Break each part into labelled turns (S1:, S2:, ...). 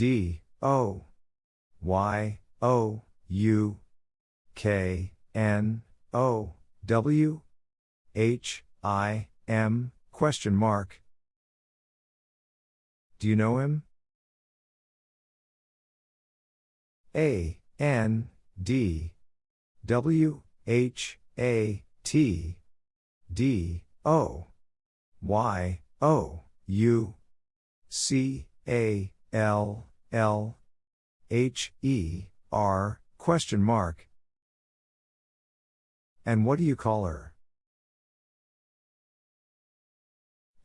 S1: D. O. Y. O. U. K. N. O. W. H. I. M. Question mark. Do you know him? A. N. D. W. H. A. T. D. O. Y. O. U. C. A. L L H E R question mark. And what do you call her?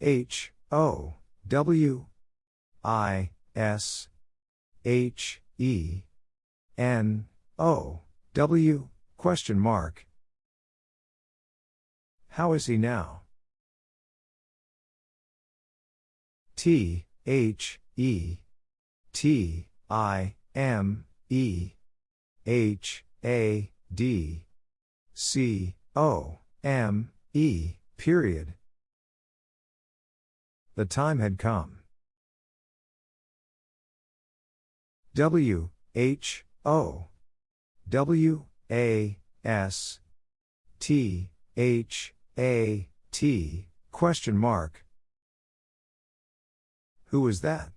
S1: H O W I S H E N O W question mark. How is he now? T H E T I M E H A D C O M E period. The time had come. W H O W A S T H A T question mark. Who was that?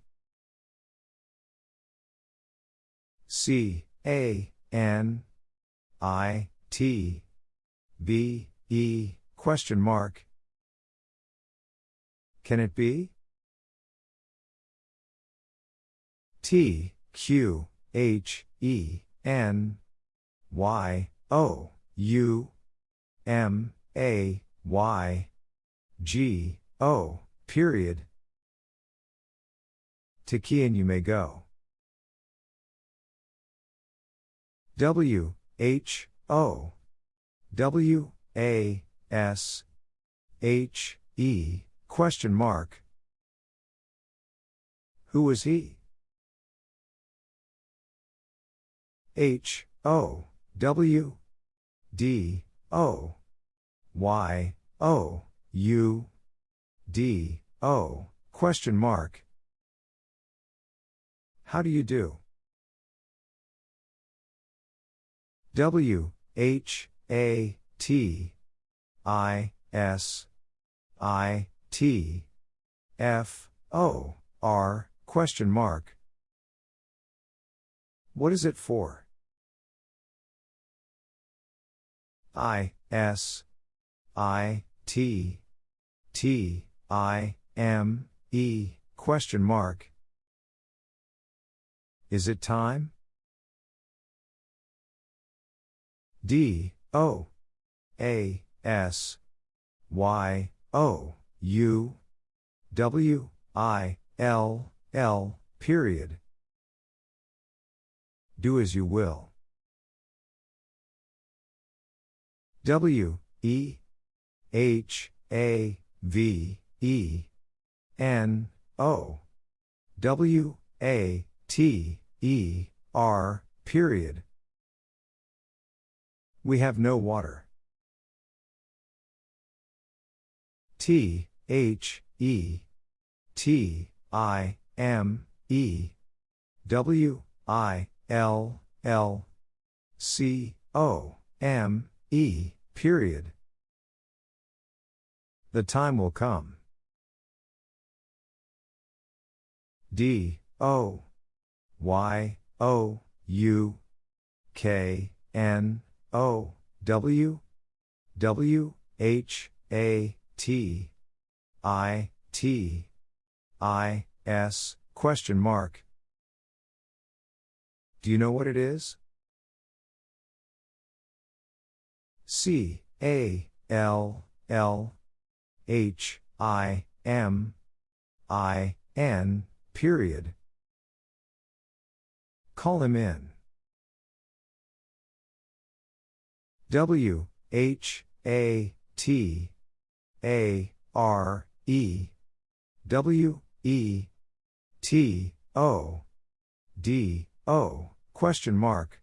S1: C A N I T B E question mark. Can it be? T Q H E N Y O U M A Y G O period. To Kian you may go. W H O W A S H E question mark. Who was he? H O W D O Y O U D O question mark. How do you do? W H A T I S I T F O R question mark. What is it for? I S I T T I M E question mark. Is it time? D O A S Y O U W I L L period. Do as you will. W E H A V E N O W A T E R period. We have no water. T H E T I M E W I L L C O M E period. The time will come. D O Y O U K N O W W H A T I T I S question mark. Do you know what it is? C A L L H I M I N period. Call him in. W H A T A R E W E T O D O question mark.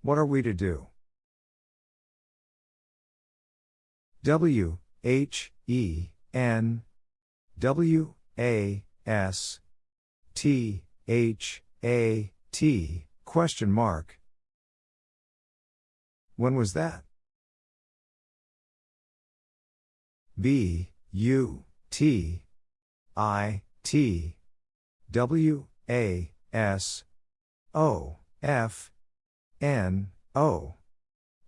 S1: What are we to do? W H E N W A S T H A T question mark. When was that? B U T I T W A S O F N O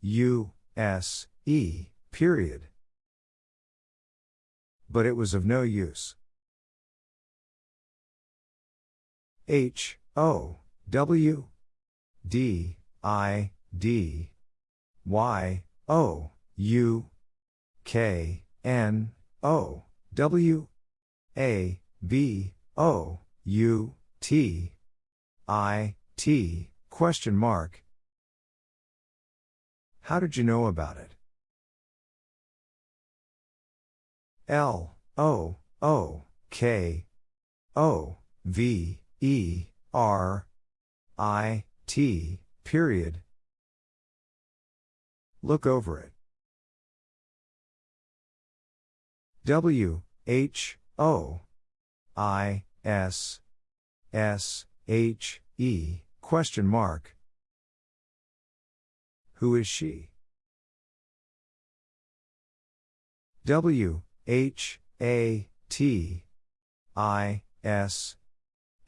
S1: U S E period. But it was of no use. H O W D I D Y O U K N O W A B O U T I T question mark. How did you know about it? L O O K O V E R I T period. Look over it. W H O I S S H E question mark. Who is she? W H A T I S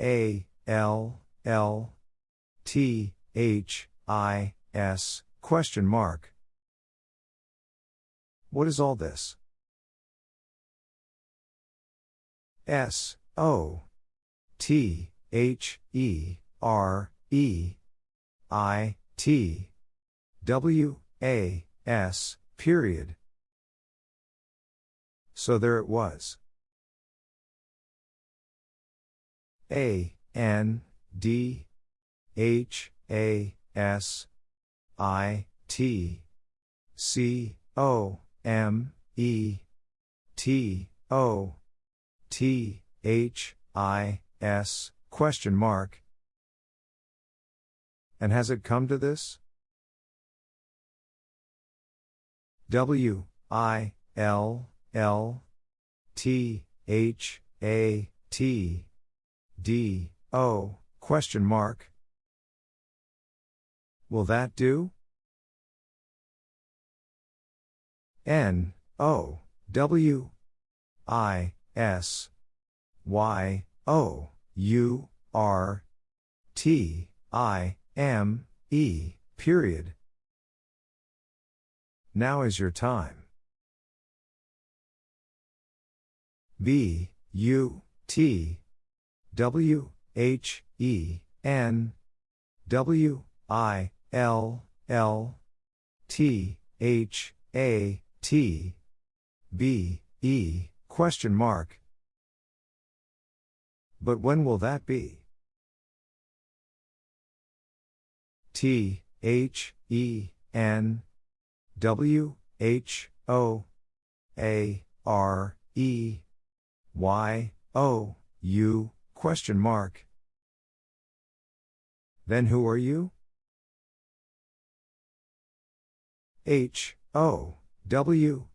S1: A L L T H I S question mark. What is all this? S O T H E R E I T W A S period. So there it was. A N D H A S I T C O M E T O T H I S question mark. And has it come to this? W I L L T H A T D O question mark. Will that do? N O W I S Y O U R T I M E period. Now is your time. B U T W H E N W I L L T H A T B E question mark. But when will that be? T H E N W H O A R E Y O U question mark. Then who are you? H O W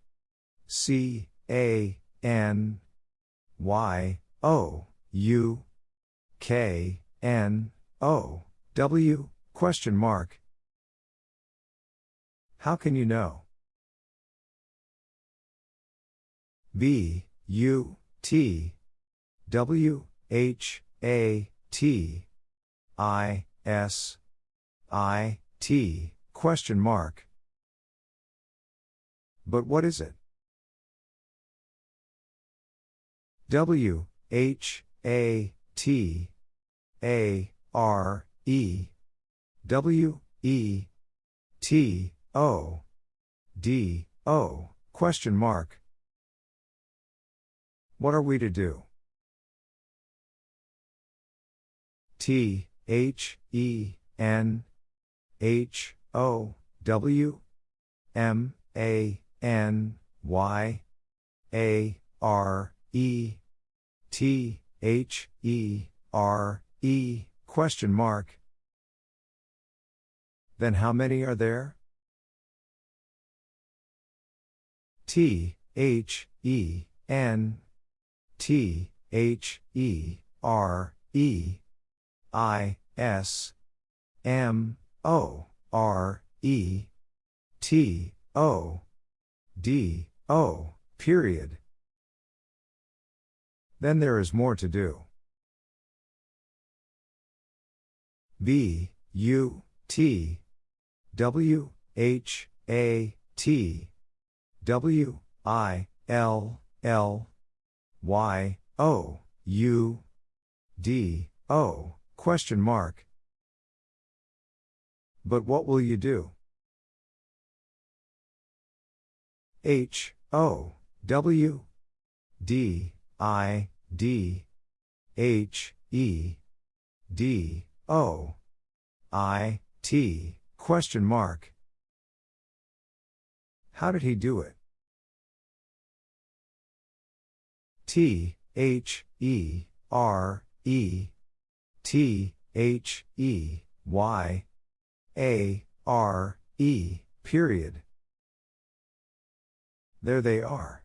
S1: C A N Y O U K N O W question mark. How can you know? B U T W H A T I S I T question mark. But what is it? W H A T A R E W E T O D O question mark. What are we to do? T H E N H O W M A N Y A R E T H E R E question mark. Then how many are there? T H E N T H E R E I S M O R E T O D O period. Then there is more to do. B U T W H A T W I L L Y O U D O question mark. But what will you do? H O W D I D H E D O I T question mark. How did he do it? T H E R E T H E Y A R E period. There they are.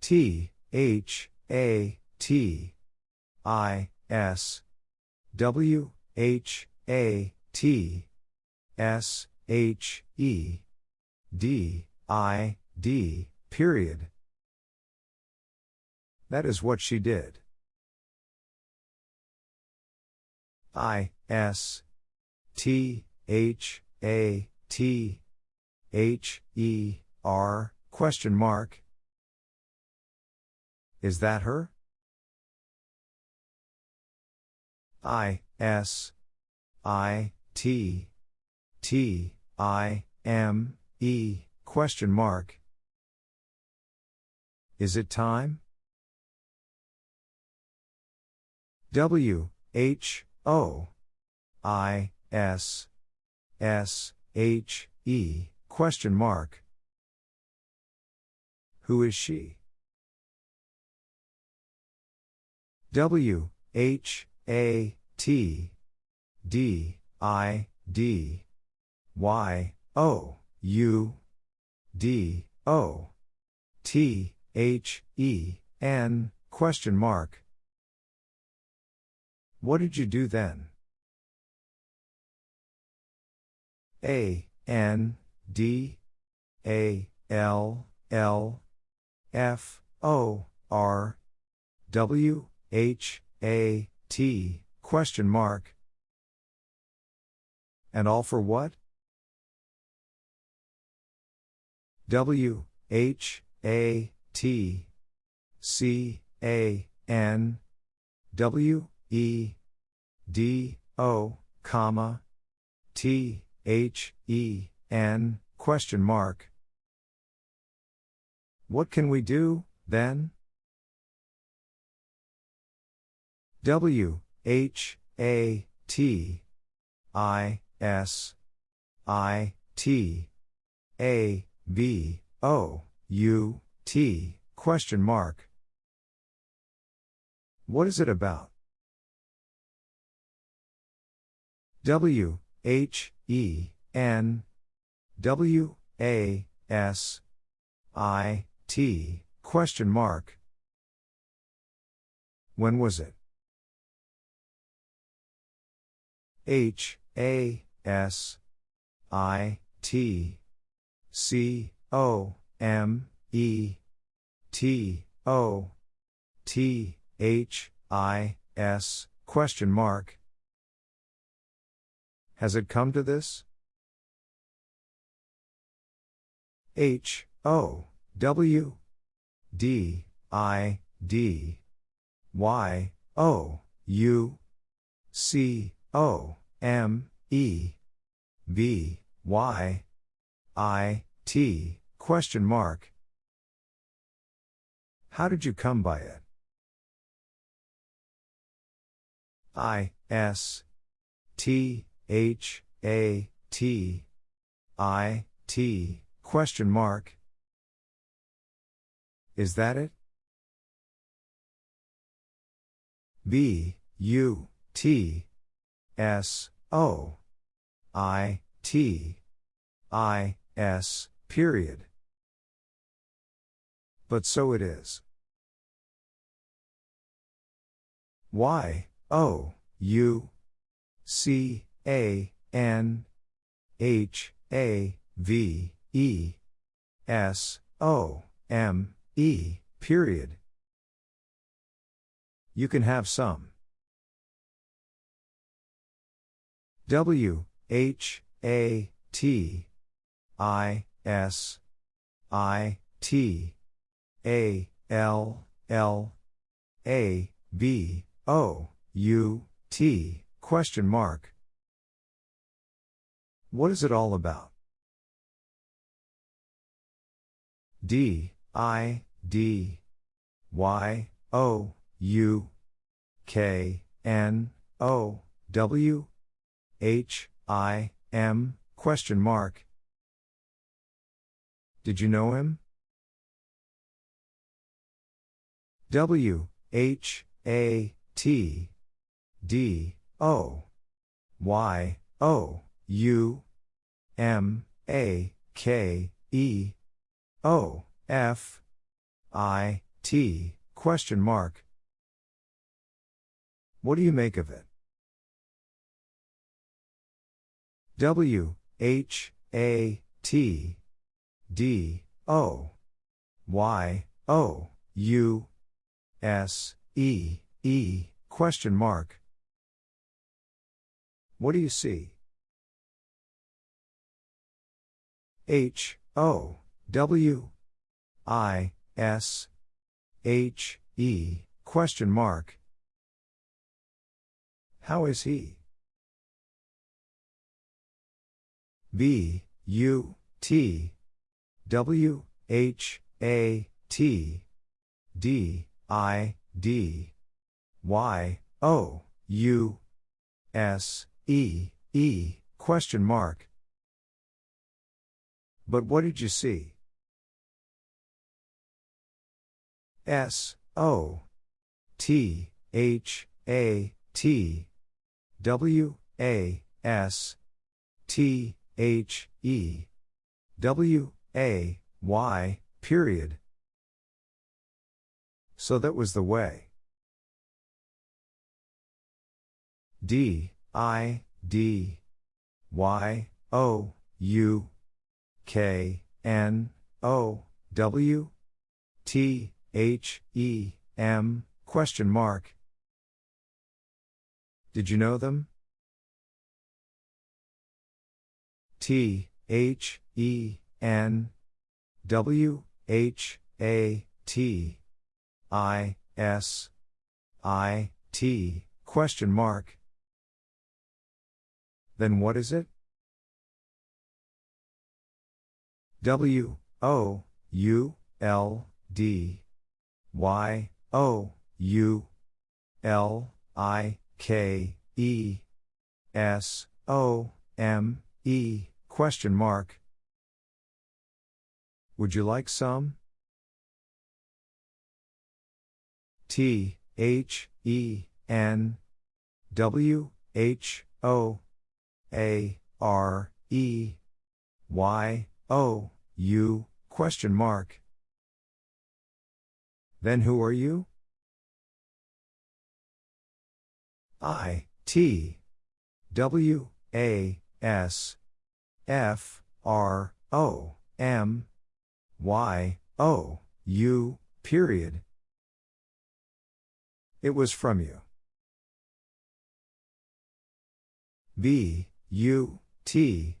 S1: T H A T I S W H A T S H E D I D period. That is what she did. I S T H A T H E R question mark. Is that her? I S I T T I M E question mark. Is it time? W H O I S S H E question mark. Who is she? W H A T D I D Y O U D O T H E N question mark. What did you do then? A N D A L L F O R W H A T question mark. And all for what? W H A T C A N W E D O comma T H E N question mark. What can we do, then? W H A T I S I T A B O U T question mark. What is it about? W H E N W A S I T question mark. When was it? H A S I T C O M E T O T H I S question mark. Has it come to this? H O W D I D Y O U C O M E B Y I T question mark. How did you come by it? I S T H A T I T question mark. Is that it? B U T S O I T I S period. But so it is. Y, O, U, C, A, N, H, A, V, E, S, O, M, E, period. You can have some. W, H, A, T, I, S, I, T, A, L, L, A, B, O, U, T, question mark. What is it all about? D, I, D, Y, O, U, K, N, O, W, H, I, M, question mark. Did you know him? W, H, A, T, D, O, Y, O, U, M, A, K, E, O, F, I, T, question mark. What do you make of it? W, H, A, T, D, O, Y, O, U, S, E, E, question mark. What do you see? H, O, W, I, S, H, E, question mark. How is he? B, U, T, W, H, A, T, D, I, D, Y, O, U, S, E, E, question mark. But what did you see? S, O, T, H, A, T, W, A, S, T, H, E, W, A, Y, period. So that was the way. D, I, D, Y, O, U, K, N, O, W, T, H, E, M, question mark. Did you know them? T, H, E, N, W, H, A, T, I, S, I, T, question mark. Then what is it? W, O, U, L, D, Y, O, U, L, I, K, E, S, O, M, E, question mark. Would you like some? T, H, E, N, W, H, O, A, R, E, Y, O, U, question mark. Then who are you? I, T, W, A, S, F, R, O, M, Y, O, U, period. It was from you. B, U, T,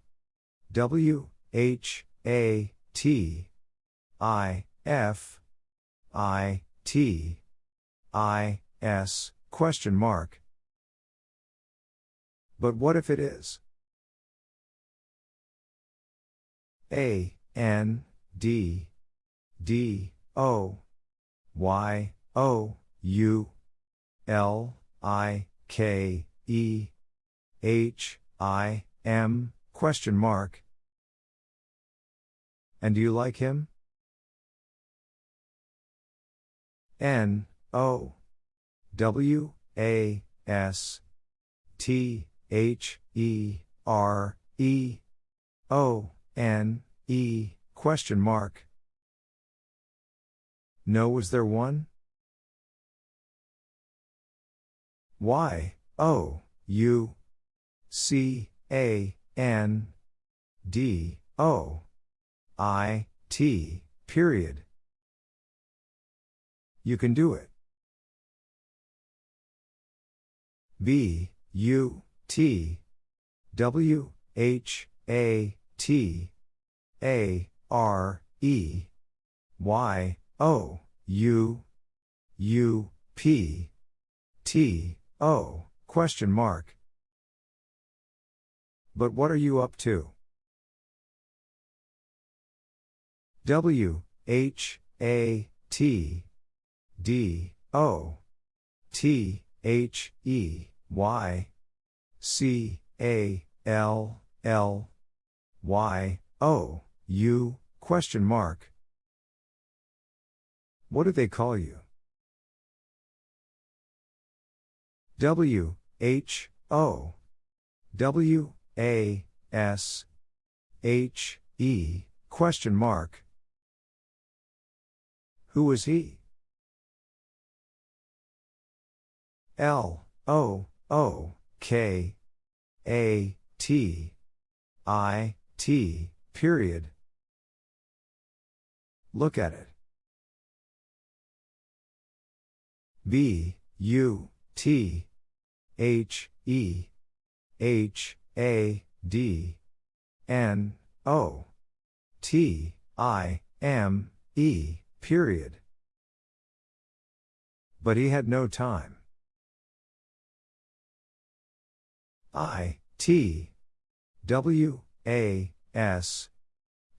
S1: W, H, A, T, I, F, I, T, I, S, question mark. But what if it is? A, N, D, D, O, Y, O, U, L, I, K, E, H, I, M, question mark. And do you like him? N, O, W, A, S, T, H, E, R, E, O, N, E, question mark. No, was there one? Y, O, U, C, A, N, D, O, I, T, period. You can do it. B, U, T, W, H, A, T, A, R, E, Y, O, U, U, P, T, O, question mark. But what are you up to? W, H, A, T, D, O, T, H, E, Y, C, A, L, L, Y, O, U, question mark. What do they call you? W, H, O, W, A, S, H, E, question mark. Who is he? L, O, O, K, A, T, I, T, period. Look at it. B, U, T, H, E, H, A, D, N, O, T, I, M, E, period. But he had no time. I, T, W, A, S,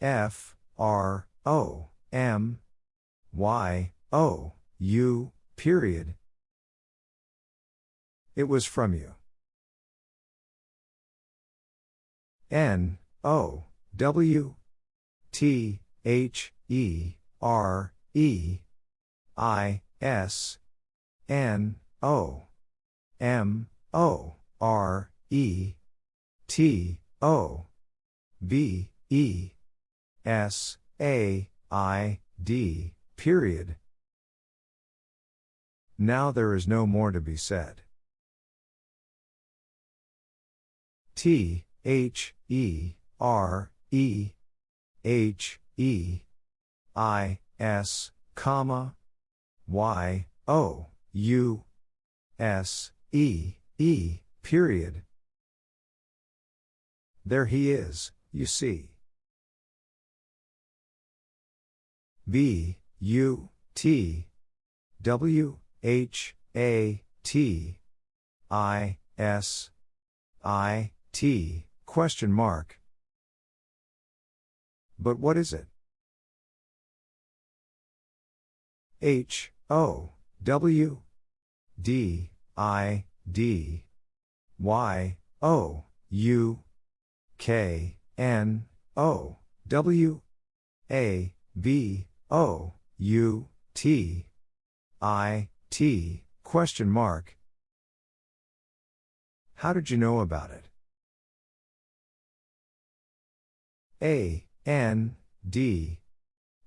S1: F, R, O, M, Y, O, U, period. It was from you. N, O, W, T, H, E, R, E, I, S, N, O, M, O, R, E, T, O, B, E, S, A, I, D, period. Now there is no more to be said. T, H, E, R, E, H, E, I, S, comma, Y, O, U, S, E, E, period. There he is, you see. B, U, T, W, H, A, T, I, S, I, T, question mark. But what is it? H, O, W, D, I, D, Y, O, U, K, N, O, W, A, B, O, U, T, I, T, question mark. How did you know about it? A, N, D,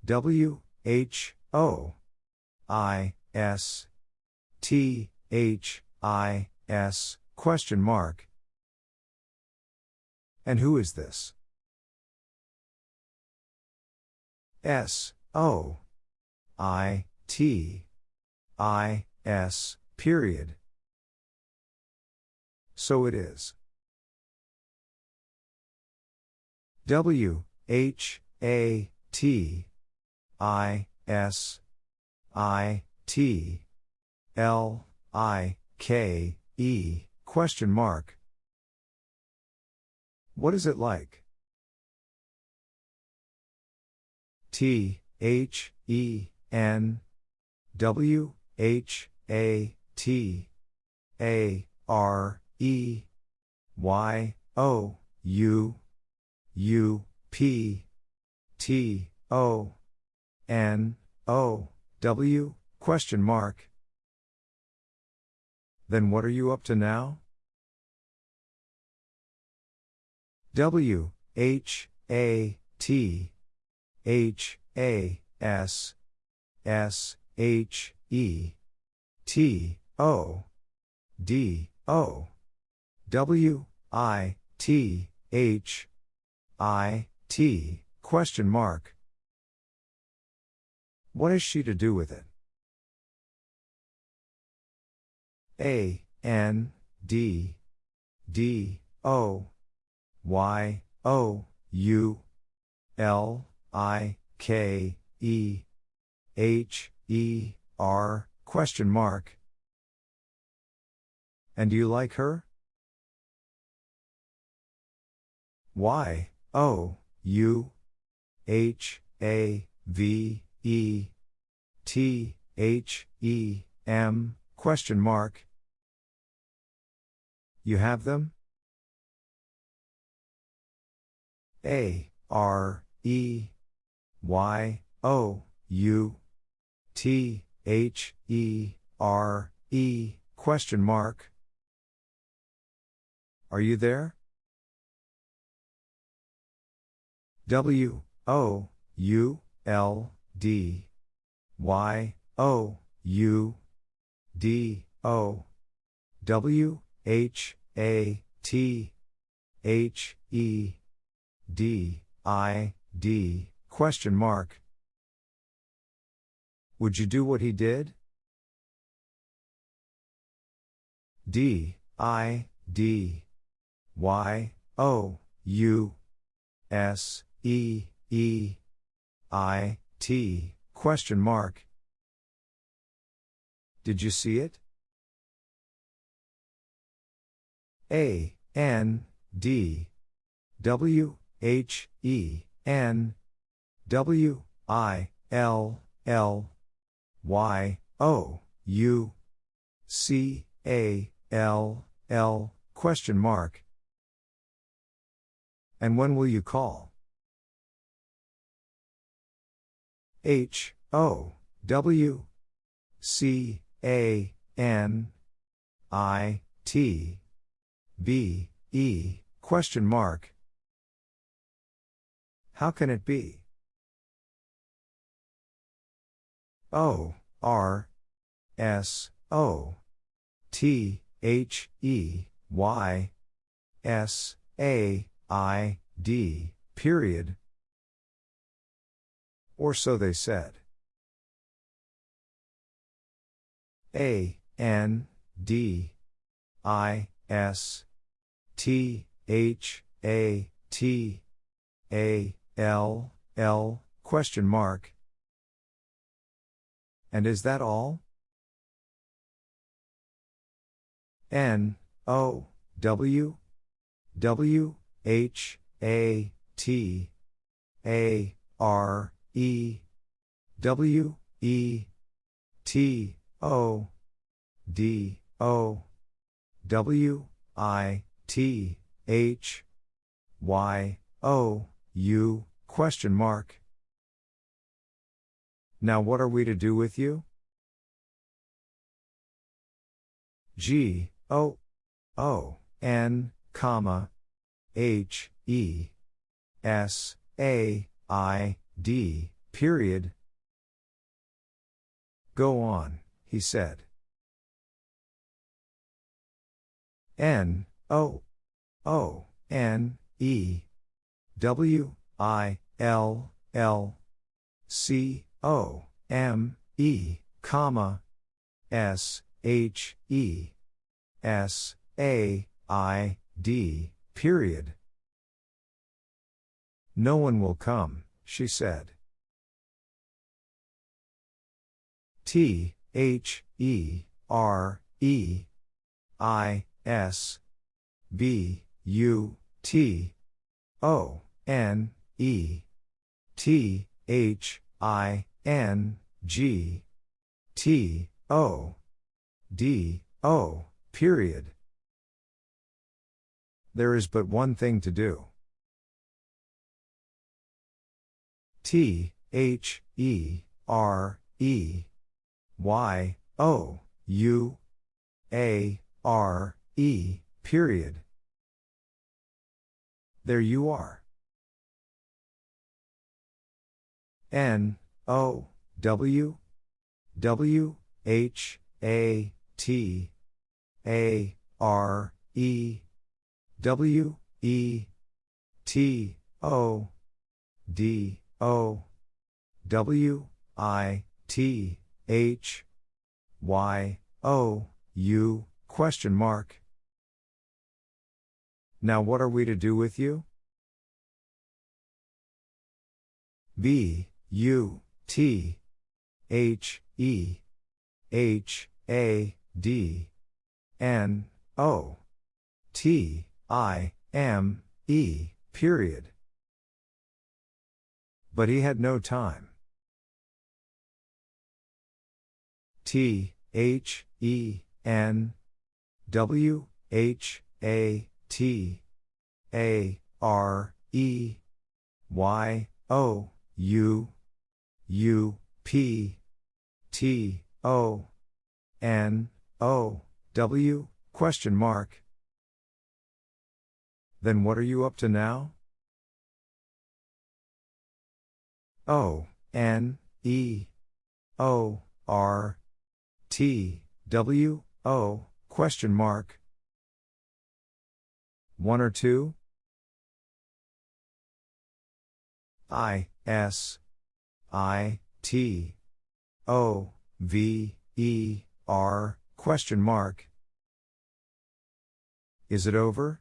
S1: W, H, O, I, S, T, H, I, S, question mark. And who is this? S, O, I, T, I, S, period. So it is. W, H, A, T, I, S, I, T, L, I, K, E, question mark. What is it like? T, H, E, N, W, H, A, T, A, R, E, Y, O, U, U, P, T, O, N, O, W, question mark. Then what are you up to now? W, H, A, T, H, A, S, S, H, E, T, O, D O W I T H I T question mark. What is she to do with it? A N D D O Y O U L I K E H E R question mark. And do you like her? Y O U H A V E T H E M question mark. You have them? A R E Y O U T H E R E question mark. Are you there? W O U L D Y O U D O W H A T H E D I D question mark Would you do what he did? D I D Y O U S E E I T question mark Did you see it? A N D W H E N W I L L Y O U C A L L question mark And when will you call? H O W C A N I T B E question mark How can it be? O R S O T H E Y S A I D period or so they said. A N D I S T H A T A L L question mark. And is that all? N O W W H A T A R E W E T O D O W I T H Y O U question mark. Now what are we to do with you? G O O N comma H E S A I D period Go on, he said. N O O N E W I L L C O M E comma S H E S A I D period. No one will come, she said. T H E R E I S B U T O N E T H I N G T O D O period. There is but one thing to do. T H E R E Y O U A R E period. There you are. N O W W H A T A R E W E T O D O W I T H Y O U question mark. Now what are we to do with you? B U T H E H A D N O T I M E period. But he had no time. T H E N W H A T A R E Y O U U P T O N O W question mark. Then what are you up to now? O N E O R T W O question mark. One or two? I S I T O V E R question mark. Is it over?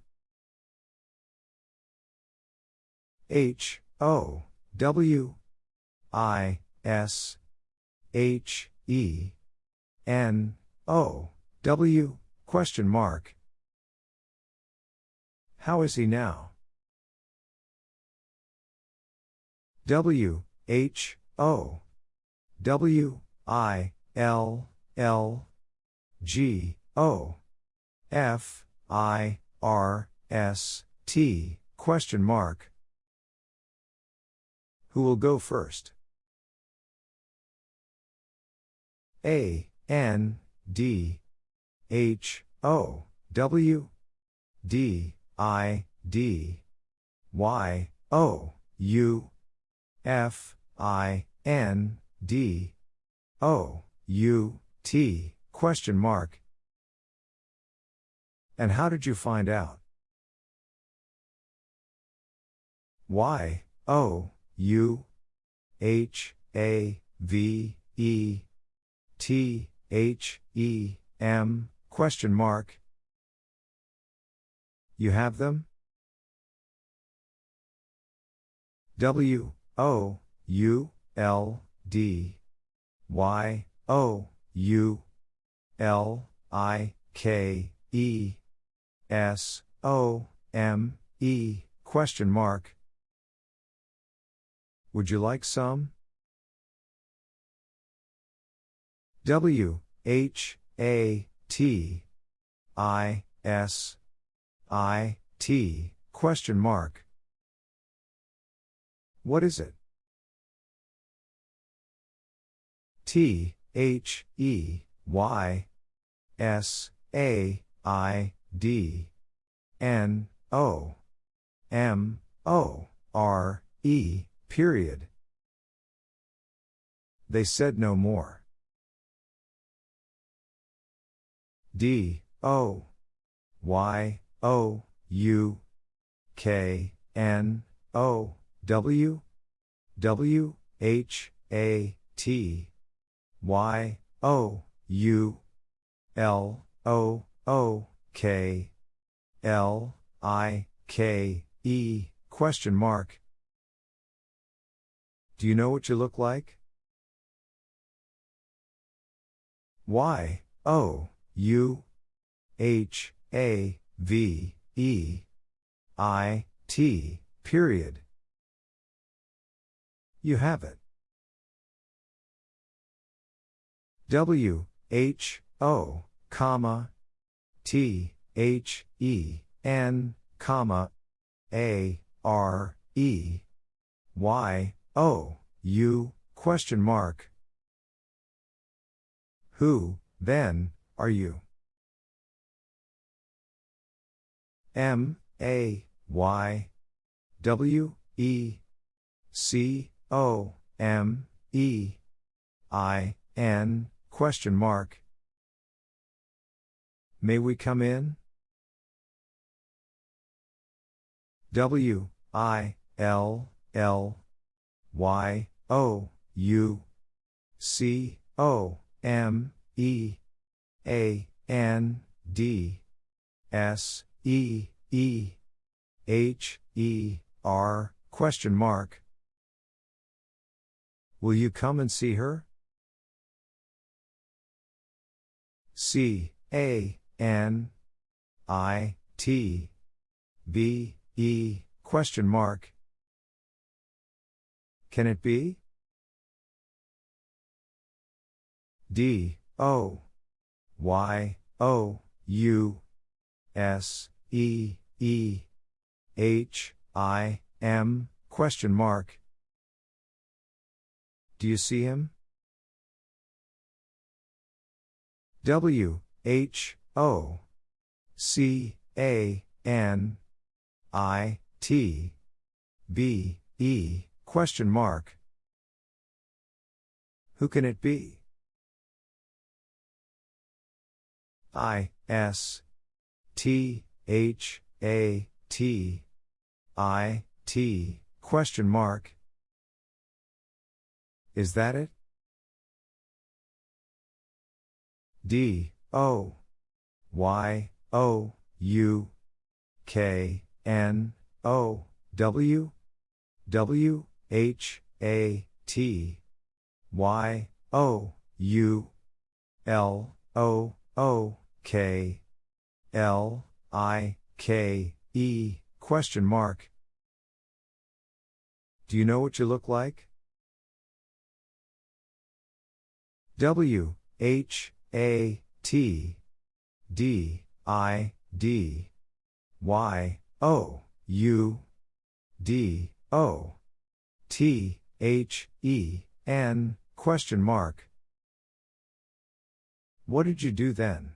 S1: H O W I S H E N O W question mark. How is he now? W H O W I L L G O F I R S T question mark. Who will go first? A N D H O W D I D Y O U F I N D O U T question mark. And how did you find out? Y O U H A V E T H E M question mark. You have them? W O U L D Y O U L I K E S O M E question mark. Would you like some? W H A T I S I T question mark. What is it? T H E Y S A I D N O M O R E period. They said no more. D O Y O U K N O W W H A T Y O U L O O K L I K E question mark. Do you know what you look like? Y O U H A V E I T period. You have it. W H O comma T H E N comma A R E Y O U question mark. Who, then, are you? M A Y W E C O M E I N question mark May we come in? W I L L Y O U C O M E A N D S E E H E R question mark. Will you come and see her? C A N I T B E question mark. Can it be? D O Y O U S E E H I M question mark. Do you see him? W H O C A N I T B E question mark. Who can it be? I S T H A T I T question mark. Is that it? D. O. Y. O. U. K. N. O. W. W. H. A. T. Y. O. U. L. O. O. K. L. I. K. E. Question mark. Do you know what you look like? W. H A T D I D Y O U D O T H E N question mark. What did you do then?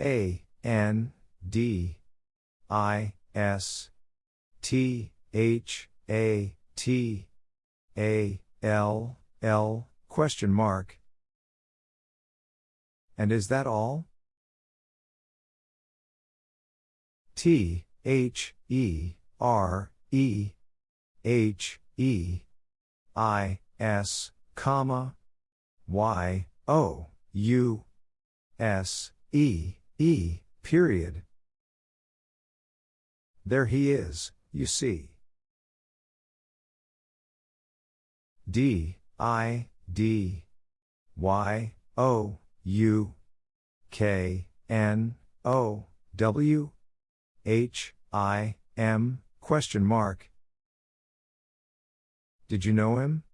S1: A N D I S T H A T A L L question mark. And is that all? T H E R E H E I S comma Y O U S E E period. There he is, you see. D I D Y O U K N O W H I M question mark. Did you know him?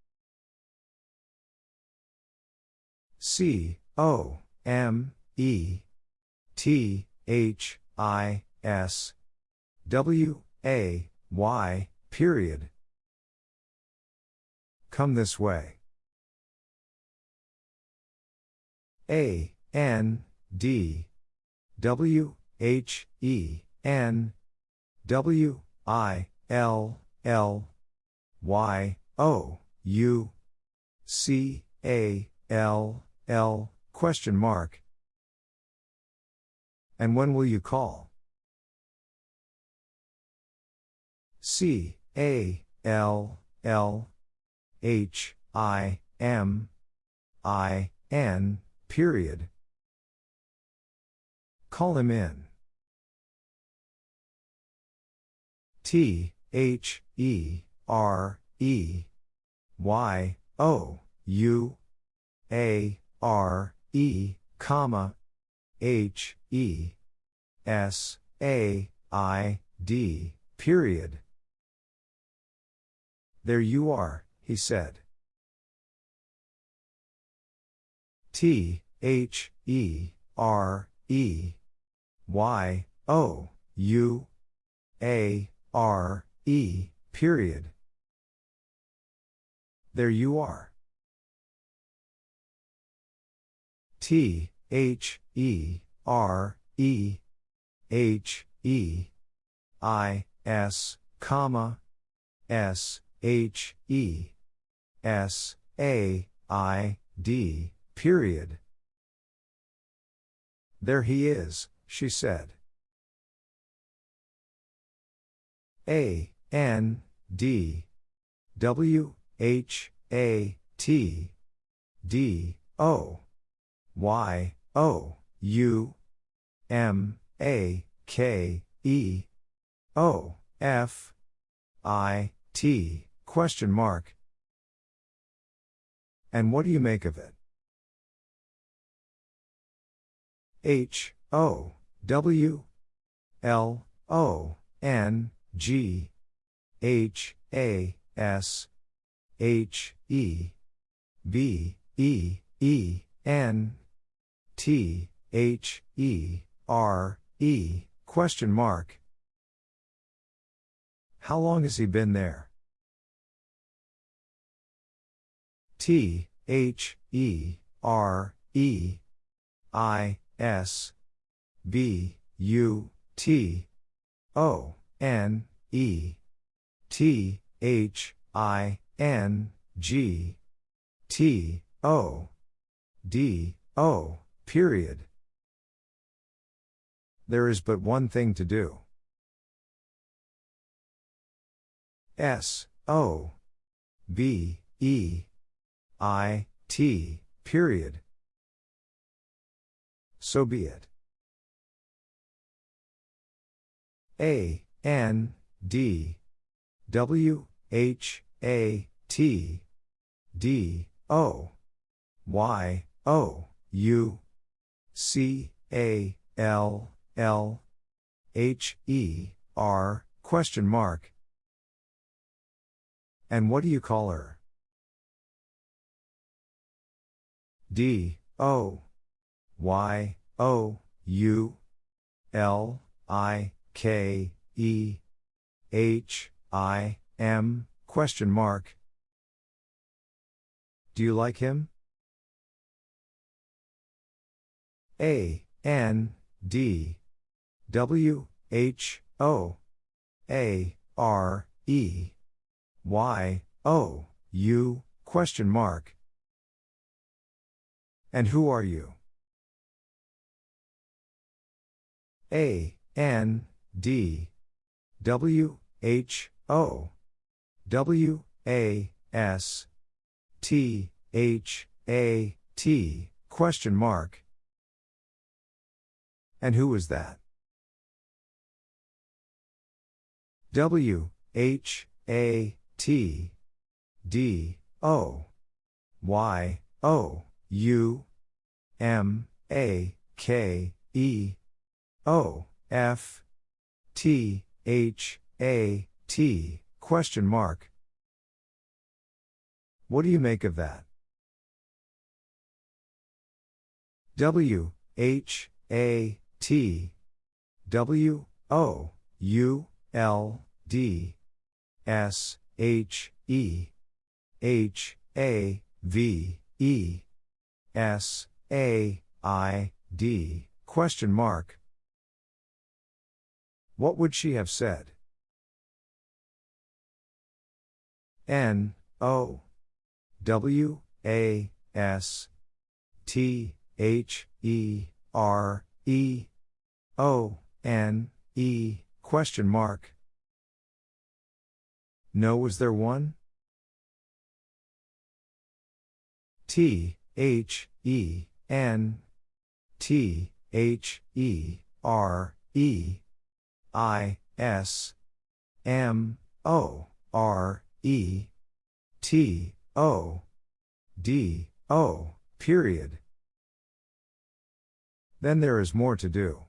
S1: C O M E T H I S W A Y period. Come this way. A N D W H E N W I L L Y O U C A L L question mark. And when will you call? C A L L H I M I N period. Call him in. T H E R E Y O U A R E comma H E S A I D period. There you are, he said. T H E R E Y O U A R E period. There you are. T H E R E H E I S comma S H E S A I D period. There he is, she said. A N D W H A T D O Y O U M A K E O F I T question mark. And what do you make of it? H O W L O N G H A S H E B E E N T H E R E question mark. How long has he been there? T H E R E I S B U T O N E T H I N G T O D O period. There is but one thing to do. S O B E I T period. So be it. A N D W H A T D O Y O U C A L L H E R question mark. And what do you call her? D O Y O U L I K E H I M question mark. Do you like him? A N D W H O A R E Y O U question mark. And who are you? A N D W H O W A S T H A T question mark. And who is that? W H A T D O Y O U M A K E O F T H A T question mark. What do you make of that? W H A T W O U L D S H E H A V E S A I D question mark. What would she have said? N O W A S T H E R E O N E question mark. No, was there one? T H E N T H E R E I S M O R E T O D O period. Then there is more to do.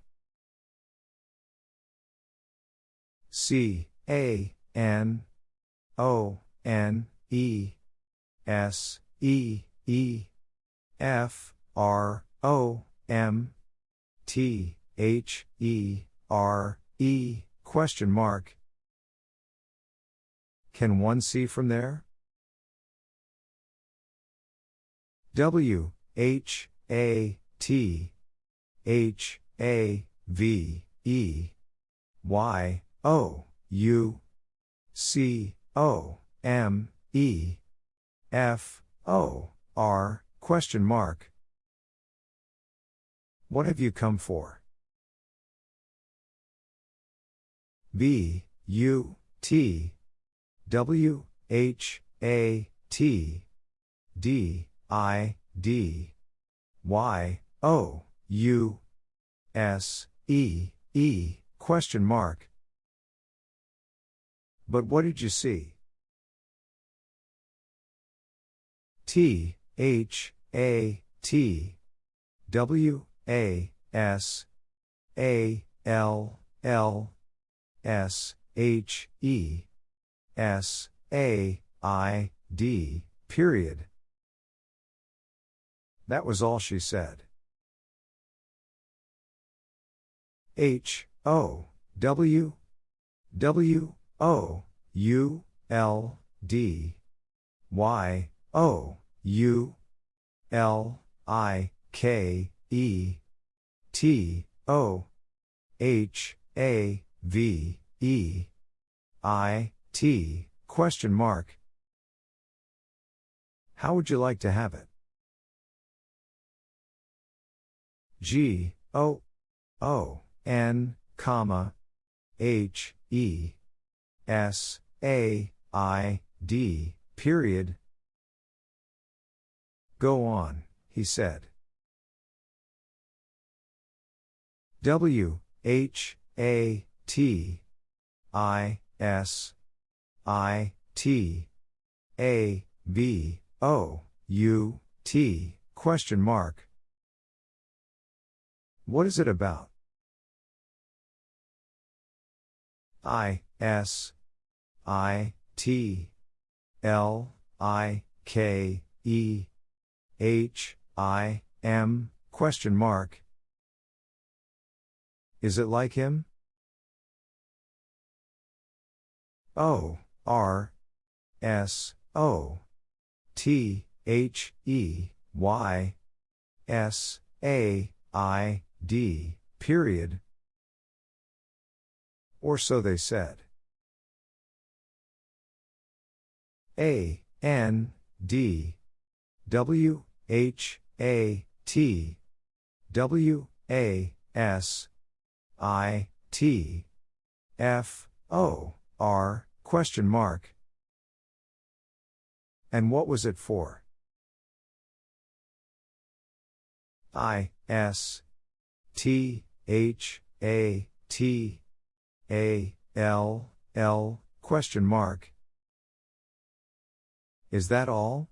S1: C A N O N E S E E F R O M T H E R E question mark. Can one see from there? W H A T H A V E Y O U C O M E F O R question mark. What have you come for? B, U, T, W, H, A, T, D, I, D, Y, O, U, S, E, E, question mark. But what did you see? T, H, A, T, W, A, S, A, L, L, S, H, E, S, A, I, D, period. That was all she said. H, O, W, W, O, U, L, D, Y, O, U, L, I, K, E, T, O, H, A, V, E, I, T, question mark. How would you like to have it? G, O, O, N, comma, H, E, S, A, I, D, period. Go on, he said. W, H, A, T, I, S, I, T, A, B, O, U, T, question mark. What is it about? I, S, I, T, L, I, K, E, H, I, M, question mark. Is it like him? O, R, S, O, T, H, E, Y, S, A, I, D, period. Or so they said. A, N, D, W, H, A, T, W, A, S, I, T, F, O, R, question mark. And what was it for? I, S, T, H, A, T, A, L, L, question mark. Is that all?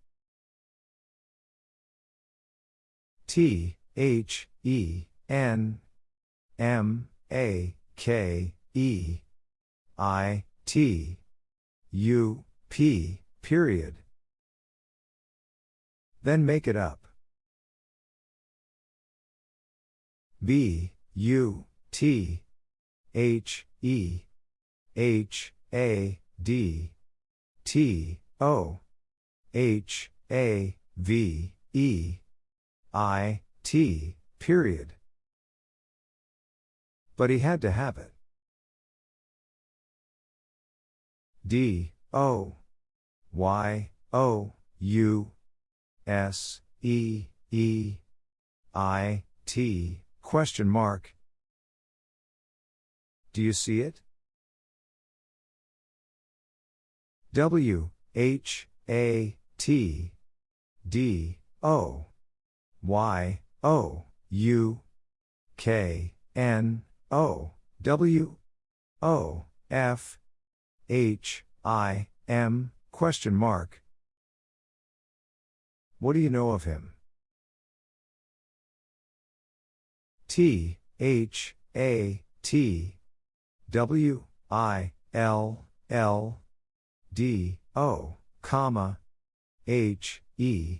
S1: T, H, E, N, M, A, K, E, I, T, U, P, period. Then make it up. B, U, T, H, E, H, A, D, T, O, H, A, V, E, I, T, period. But he had to have it. D, O, Y, O, U, S, E, E, I, T, question mark. Do you see it? W, H, A, T, D, O, Y, O, U, K, N, O, W, O, F, H, I, M, question mark. What do you know of him? T, H, A, T, W, I, L, L, D, O, comma, H, E,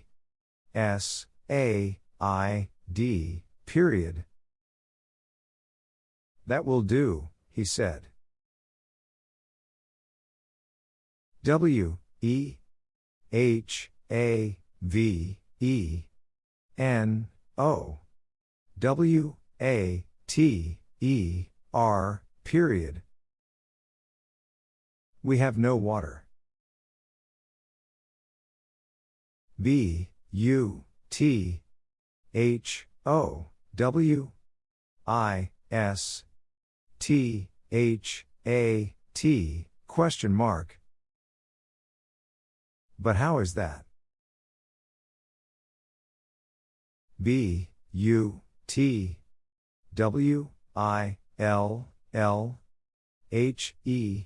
S1: S, A, I, D, period. That will do, he said. W, E, H, A, V, E, N, O, W, A, T, E, R, period. We have no water. B, U, T, H, O, W I S T H A T question mark. But how is that? B U T W I L L H E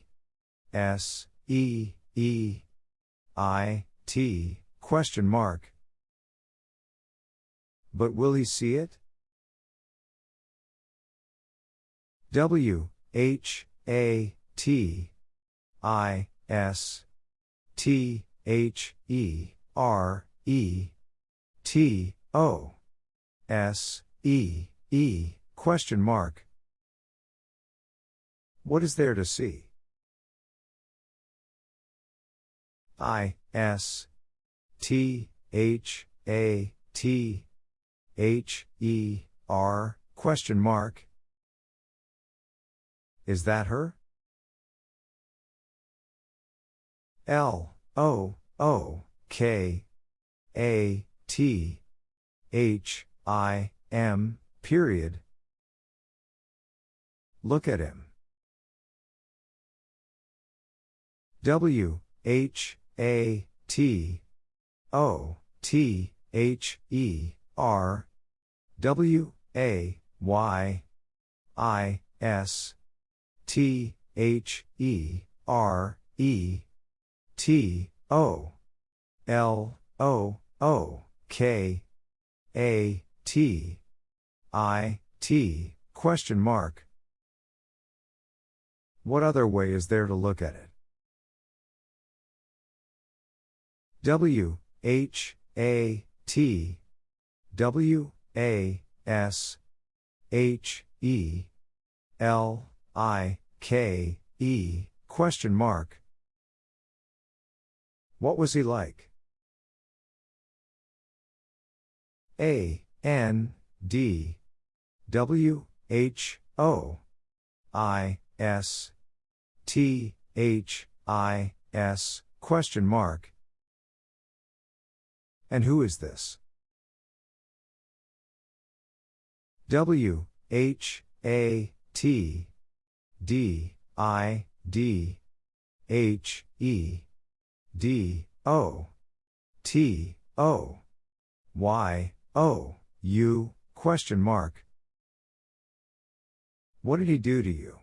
S1: S E E I T question mark. But will he see it? W H A T I S T H E R E T O S E E question mark. What is there to see? I S T H A T H E R question mark. Is that her? L O O K A T H I M period. Look at him. W H A T O T H E R W A Y I S T H E R E T O L O O K A T I T question mark. What other way is there to look at it? W H A T W A S H E L I K E question mark. What was he like? A N D W H O I S T H I S question mark. And who is this? W H A T D I D H E D O T O Y O U question mark. What did he do to you?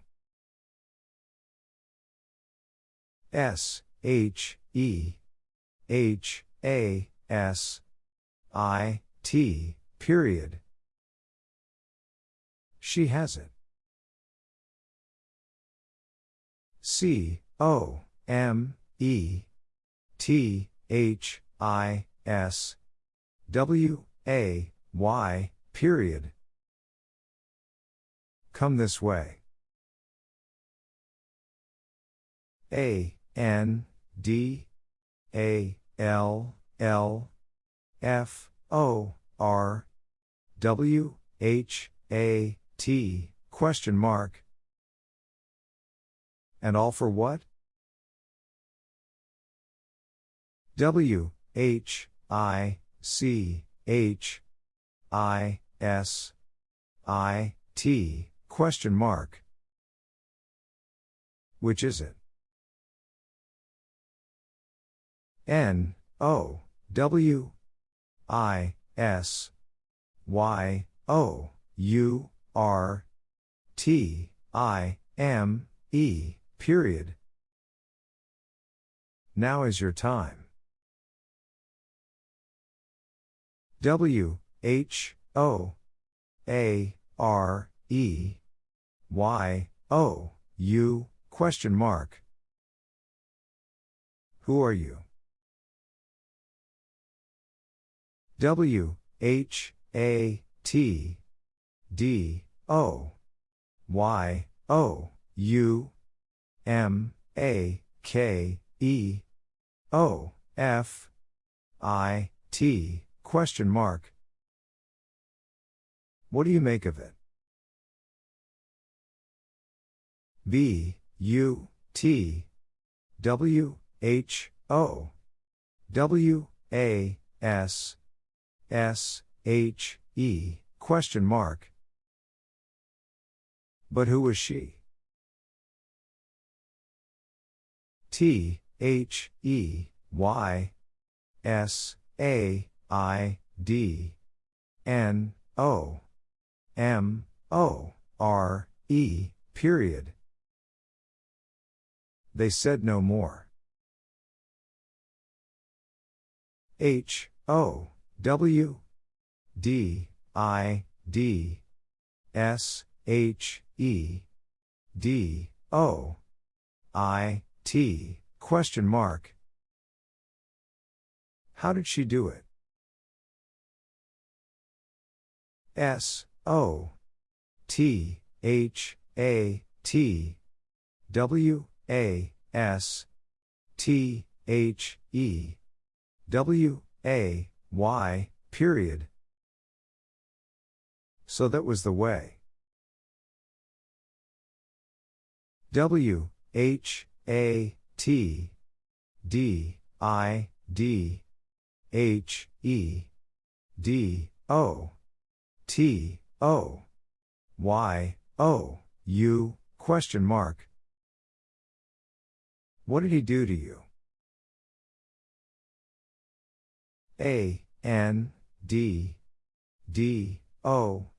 S1: S H E H A S I T period. She has it. C O M E T H I S W A Y period. Come this way. A N D A L L F O R W H A T question mark. And all for what? W H I C H I S I T question mark. Which is it? N O W I S Y O U R T I M E period. Now is your time. W H O A R E Y O U question mark. Who are you? W H A T D O Y O U M A K E O F I T question mark. What do you make of it? B U T W H O W A S S H E question mark. But who was she? T H E Y S A I D N O M O R E period. They said no more. H O W D I D S H E D O I T question mark. How did she do it? S O T H A T W A S T H E W A Y period. So that was the way. W H A T D I D H E D O T O Y O U question mark. What did he do to you? A N D D O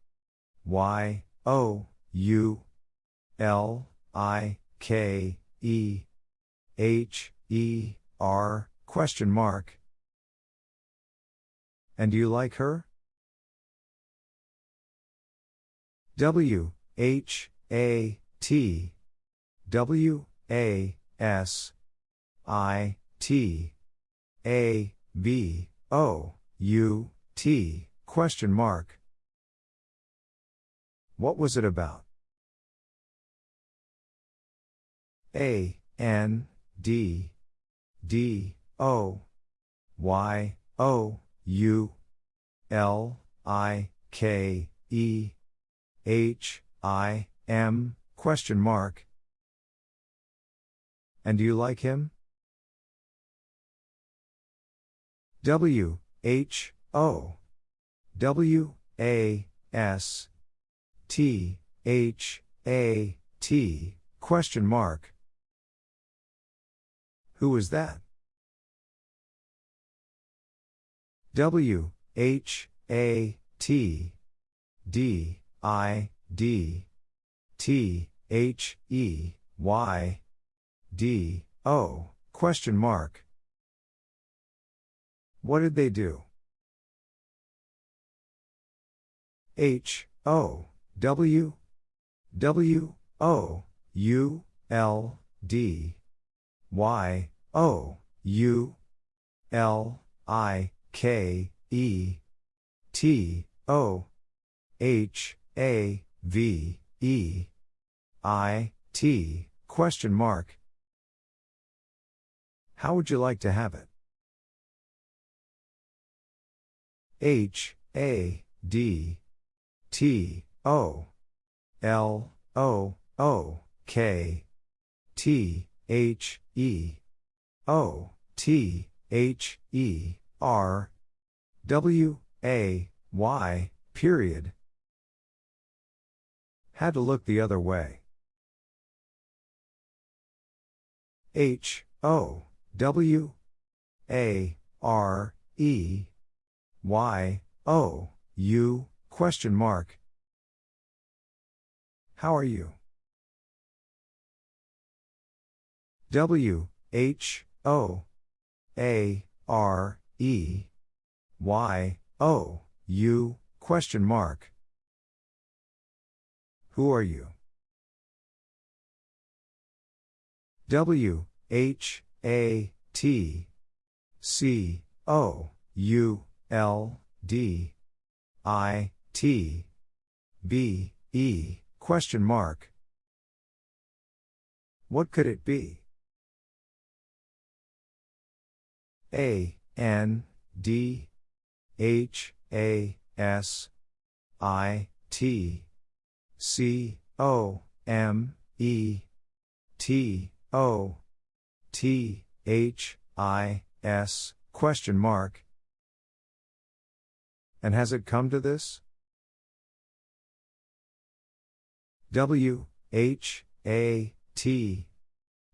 S1: Y O U L I K E H E R question mark. And do you like her? W H A T W A S I T A B O U T question mark. What was it about? A N D D O Y O U L I K E H I M question mark. And do you like him? W H O W A S T H A T question mark. Who is that? W H A T D I D T H E Y D O question mark. What did they do? H O W W O U L D Y O U L I K E T O H A V E I T question mark. How would you like to have it? H A D T O L O O K T H E O T H E R W A Y period. Had to look the other way. H O W A R E Y O U question mark. How are you? W H O A R E Y O U question mark. Who are you? W H A T C O U L D I T B E question mark. What could it be? A N D H A S I T C O M E T O T H I S question mark. And has it come to this? W H A T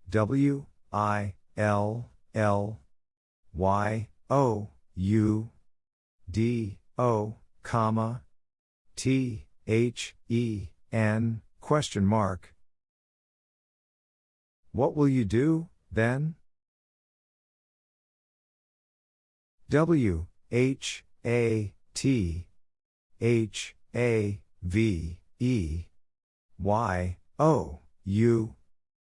S1: W I L L Y O U D O comma T H E N question mark What will you do then? W H A T H A V E Y O U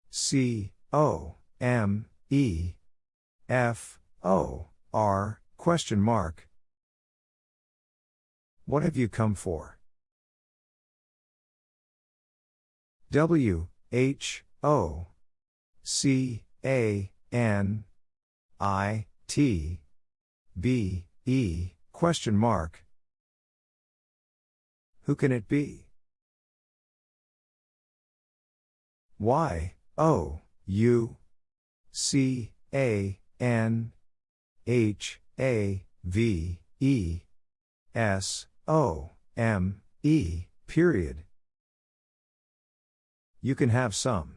S1: C O M E F O R question mark What have you come for? W H O C A N I T B E question mark Who can it be? Y O U C A N H A V E S O M E period. You can have some.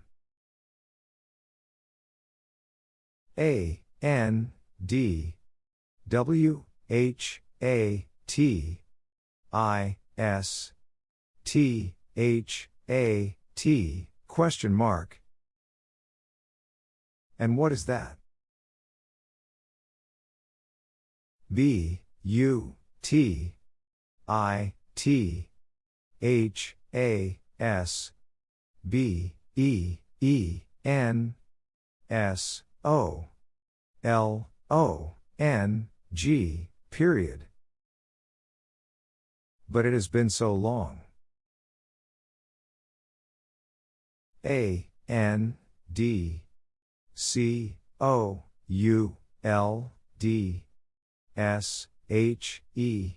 S1: A N D W H A T I S T H A T question mark. And what is that? B U T I T H A S B E E N S O L O N G period. But it has been so long. A N D C O U L D S H E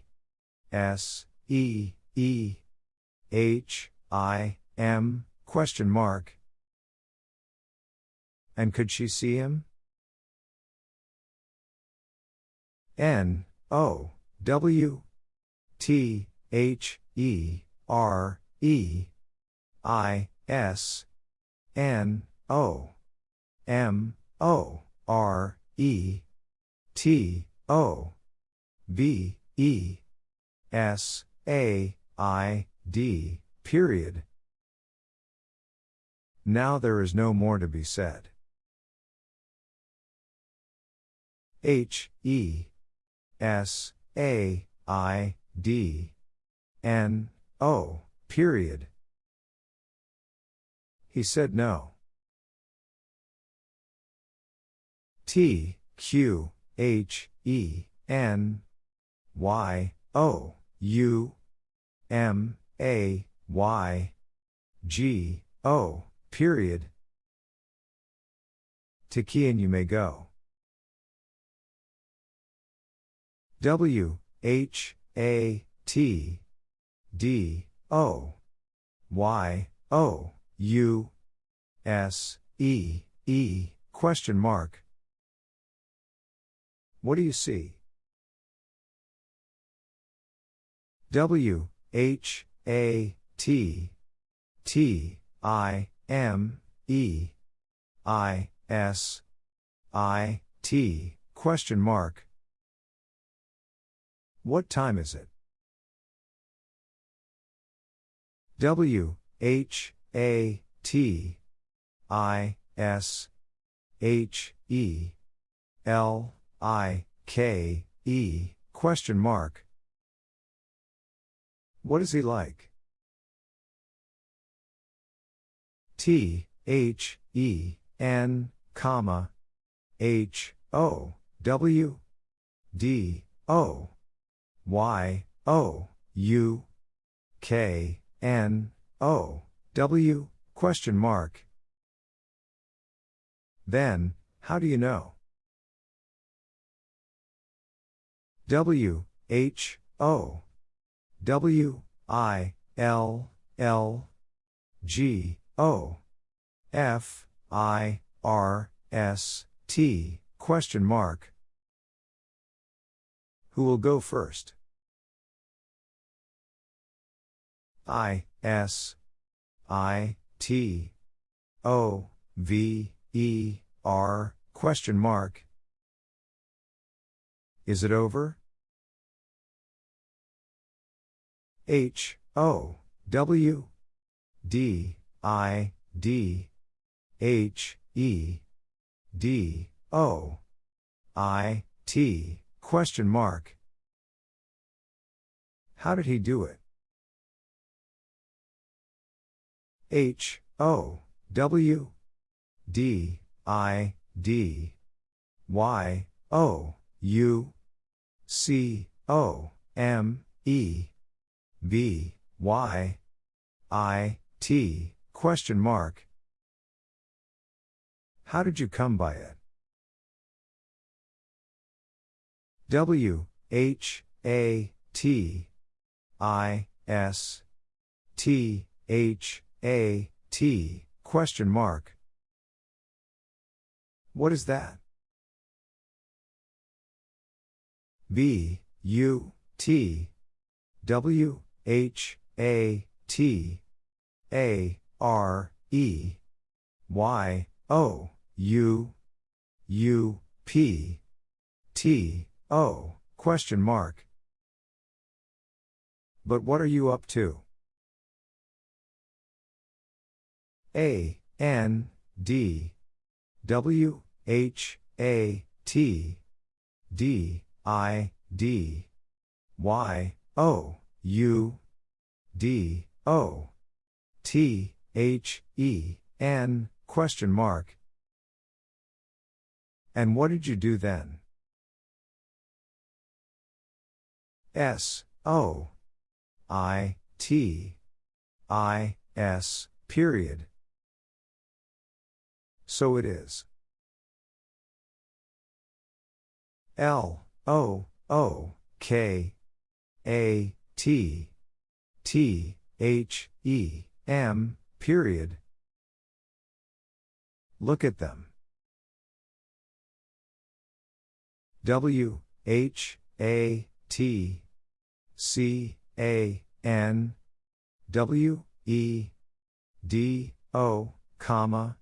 S1: S E E H I M question mark and could she see him? N O W T H E R E I S N O M O R E T O B E S A I D period. Now there is no more to be said. H E S A I D N O period. He said no. T Q H E N Y O U M A Y G O period. To Kian you may go. W H A T D O Y O U S E E question mark. What do you see? W H A T T I M E I S I T question mark. What time is it? W H A T I S H E L I K E question mark. What is he like? T H E N comma H O W D O Y O U K N O W question mark. Then, how do you know? W H O W I L L G O F I R S T question mark. Who will go first? I S I, T, O, V, E, R, question mark. Is it over? H, O, W, D, I, D, H, E, D, O, I, T, question mark. How did he do it? H, O, W, D, I, D, Y, O, U, C, O, M, E, B, Y, I, T, question mark. How did you come by it? W, H, A, T, I, S, T, H, A, T, question mark. What is that? B, U, T, W, H, A, T, A, R, E, Y, O, U, U, P, T, O, question mark. But what are you up to? A, N, D, W, H, A, T, D, I, D, Y, O, U, D, O, T, H, E, N, question mark. And what did you do then? S, O, I, T, I, S, period. So it is. L, O, O, K, A, T, T, H, E, M, period. Look at them. W, H, A, T, C, A, N, W, E, D, O, comma,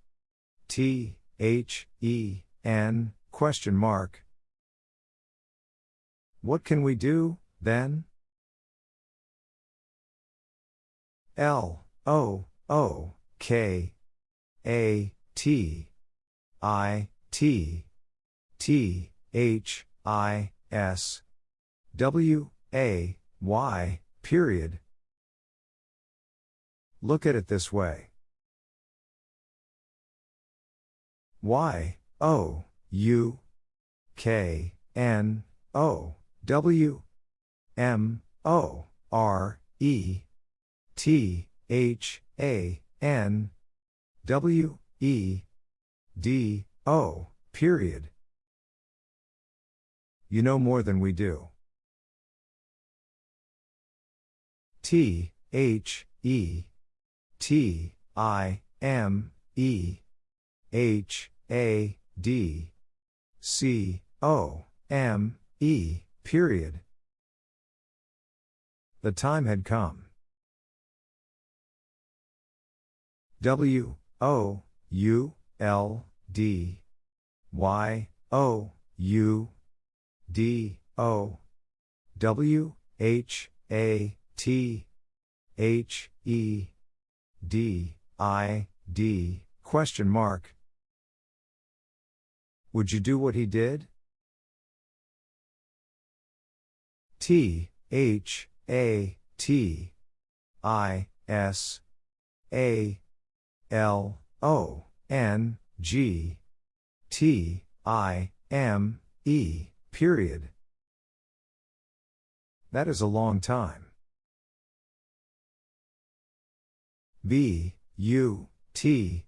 S1: T, H, E, N, question mark. What can we do, then? L, O, O, K, A, T, I, T, T, H, I, S, W, A, Y, period. Look at it this way. Y, O, U, K, N, O, W, M, O, R, E, T, H, A, N, W, E, D, O, period. You know more than we do. T, H, E, T, I, M, E, H, A, D, C, O, M, E, period. The time had come. W, O, U, L, D, Y, O, U, D, O, W, H, A, T, H, E, D, I, D, question mark. Would you do what he did? T, H, A, T, I, S, A, L, O, N, G, T, I, M, E, period. That is a long time. B, U, T,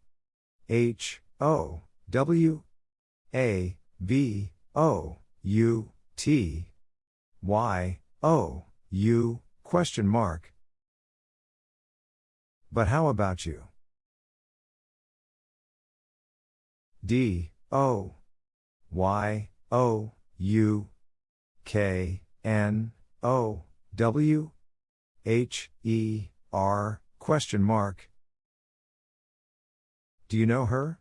S1: H, O, W, A, B, O, U, T, Y, O, U, question mark. But how about you? D, O, Y, O, U, K, N, O, W, H, E, R, question mark. Do you know her?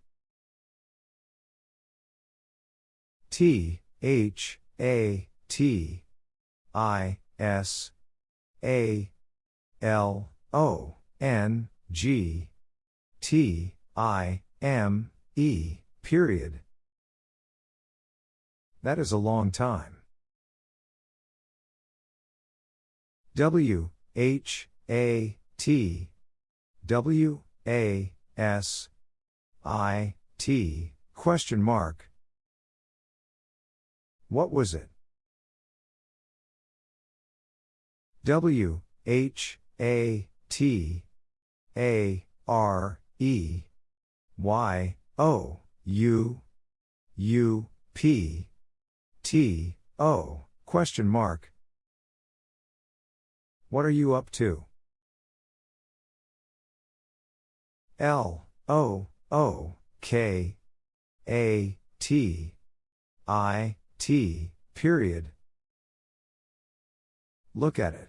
S1: T. H. A. T. I. S. A. L. O. N. G. T. I. M. E period. That is a long time. W H A T W A S I T question mark. What was it? W H A T A R E Y O U U P T O question mark. What are you up to? L O O K A T I T period. Look at it.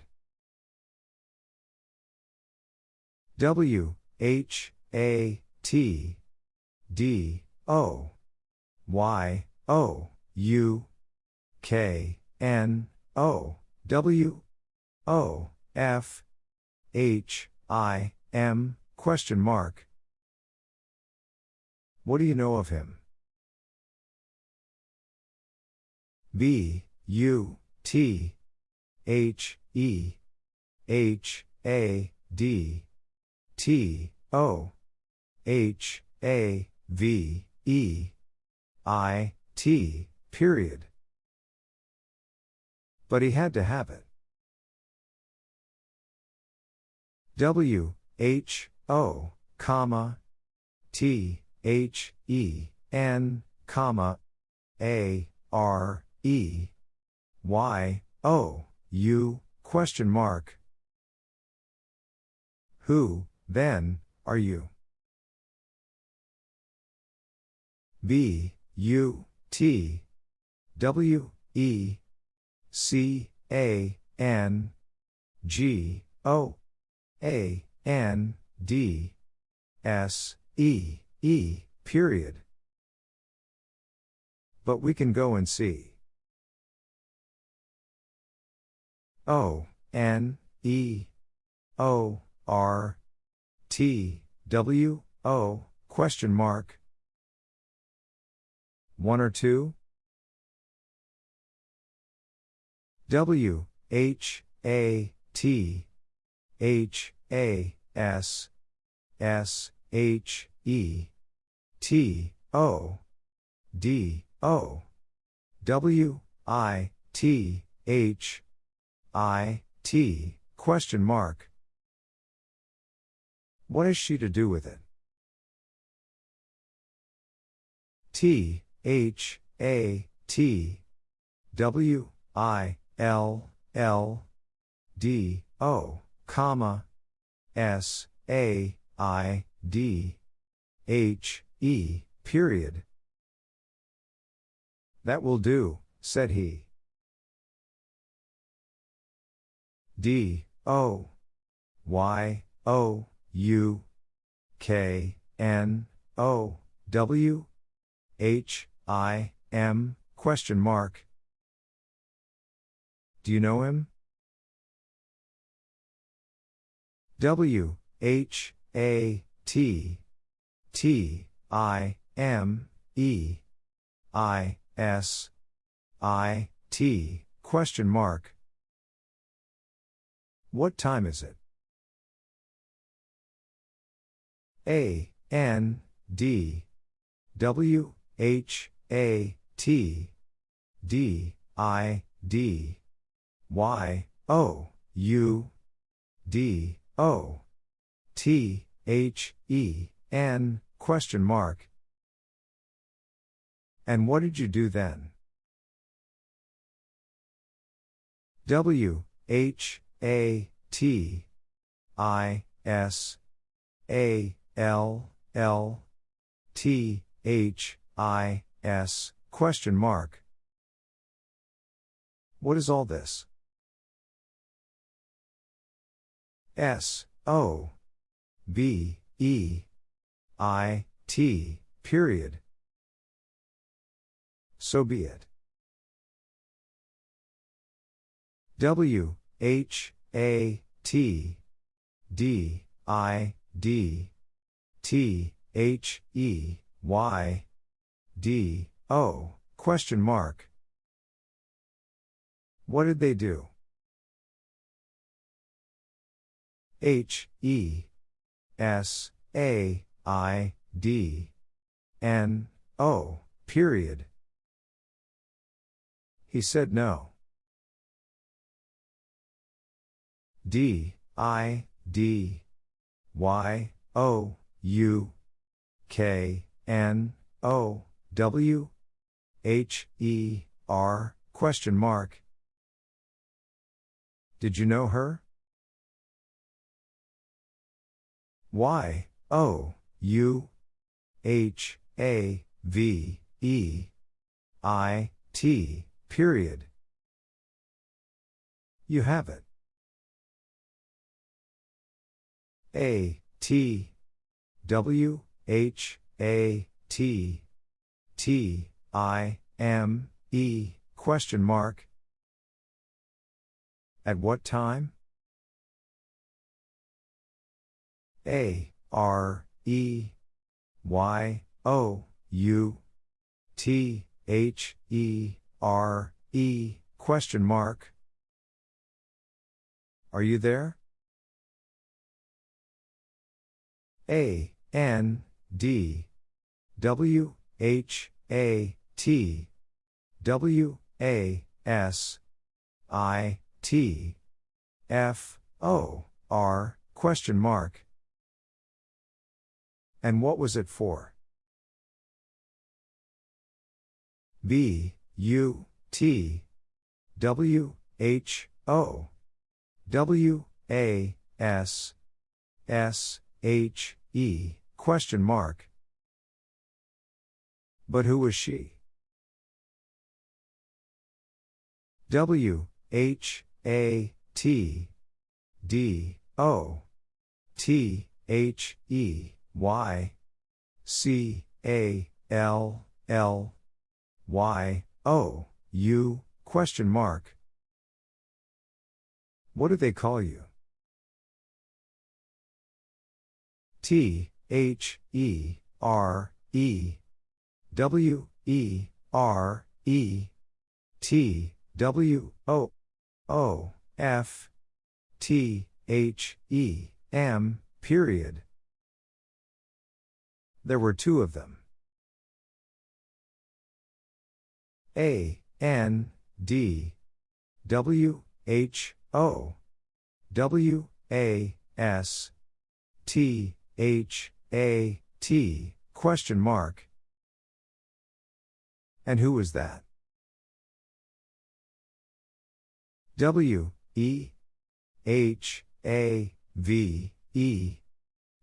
S1: W H A T D O. Y. O. U. K. N. O. W. O. F. H. I. M. Question mark. What do you know of him? B. U. T. H. E. H. A. D. T. O. H. A. V E I T period. But he had to have it. W H O comma T H E N comma A R E Y O U question mark. Who, then, are you? B U T W E C A N G O A N D S E E period. But we can go and see. O N E O R T W O question mark. One or two? W H A T H A S S H E T O D O W I T H I T question mark. What is she to do with it? T H A T W I L L D O comma S A I D H E period. That will do, said he. D O Y O U K N O W H I M question mark. Do you know him? W H A T T I M E I S I T question mark. What time is it? A N D W H A T D I D Y O U D O T H E N question mark. And what did you do then? W H A T I S A L L T H I S question mark. What is all this? S O B E I T, period. So be it. W, H, A, T, D, I, D, T, H, E, Y, D, O, question mark. What did they do? H, E, S, A, I, D, N, O, period. He said no. D, I, D, Y, O, U, K, N, O, W, H, E, R, question mark. Did you know her? Y, O, U, H, A, V, E, I, T, period. You have it. A, T, W, H, A, T, T, I, M, E, question mark. At what time? A, R, E, Y, O, U, T, H, E, R, E, question mark. Are you there? A, N, D, W, H, A, T, W, A, S, I, T, F, O, R, question mark. And what was it for? B, U, T, W, H, O, W, A, S, S, H, E, question mark. But who was she? W, H, A, T, D, O, T, H, E, Y, C, A, L, L, Y, O, U, question mark. What do they call you? T, H, E, R, E, W, E, R, E, T, W, O, O, F, T, H, E, M, period. There were two of them. A, N, D, W, H, O, W, A, S, T, H, A, T, question mark. And who was that? W, E, H, A, V, E,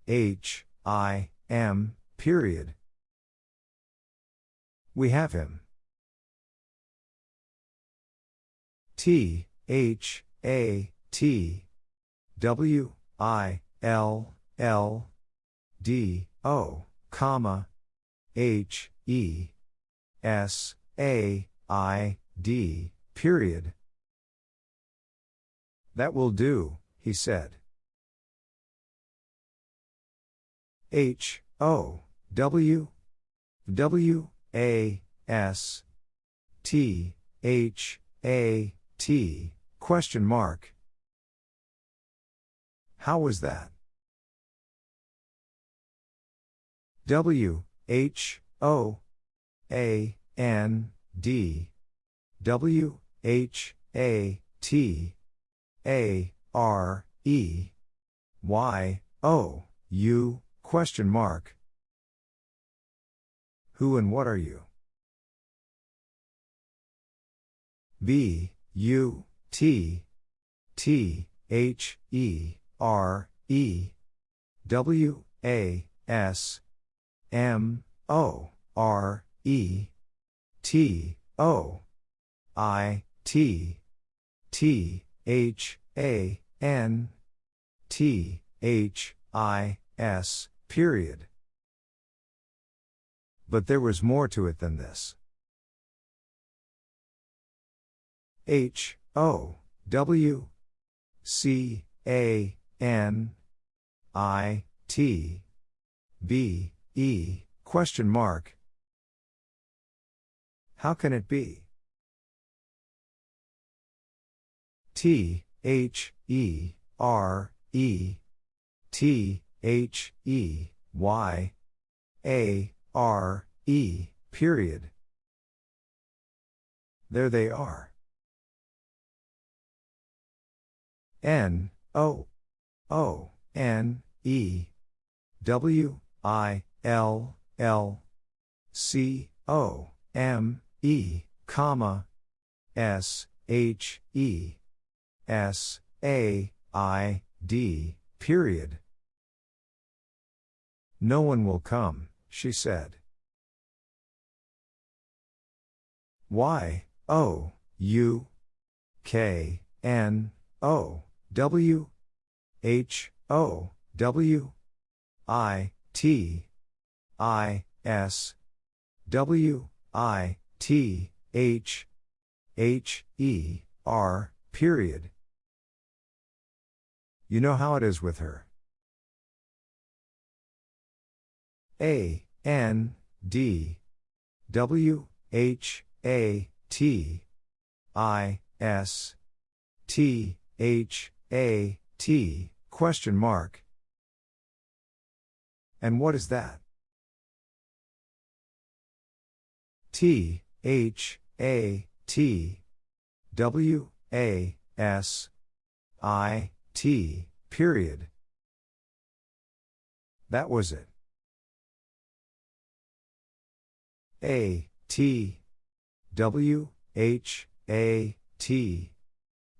S1: H, I, M, period. We have him. T, H, A, T, W, I, L, L, D, O, comma, H, E, S, A, I, D, period. That will do, he said. H, O, W, W, A, S, T, H, A, T, question mark. How was that? W, H, O, A, N, D, W, H, A, T, A, R, E, Y, O, U, question mark. Who and what are you? B, U, T, T, H, E, R, E, W, A, S, M, O, R, E, T, O, I, T, T, H, A, N, T, H, I, S, period. But there was more to it than this. H O W C A N I T B E question mark. How can it be? T H E R E T H E Y A R E period. There they are. N O O N E W I L L C O M E comma S H E S A I D period. No one will come, she said. Y O U K N O W H O W I T I S W I T H H E R period. You know how it is with her. A N D W H A T I S T H A T question mark. And what is that? T H A T W A S I T period. That was it. A T W H A T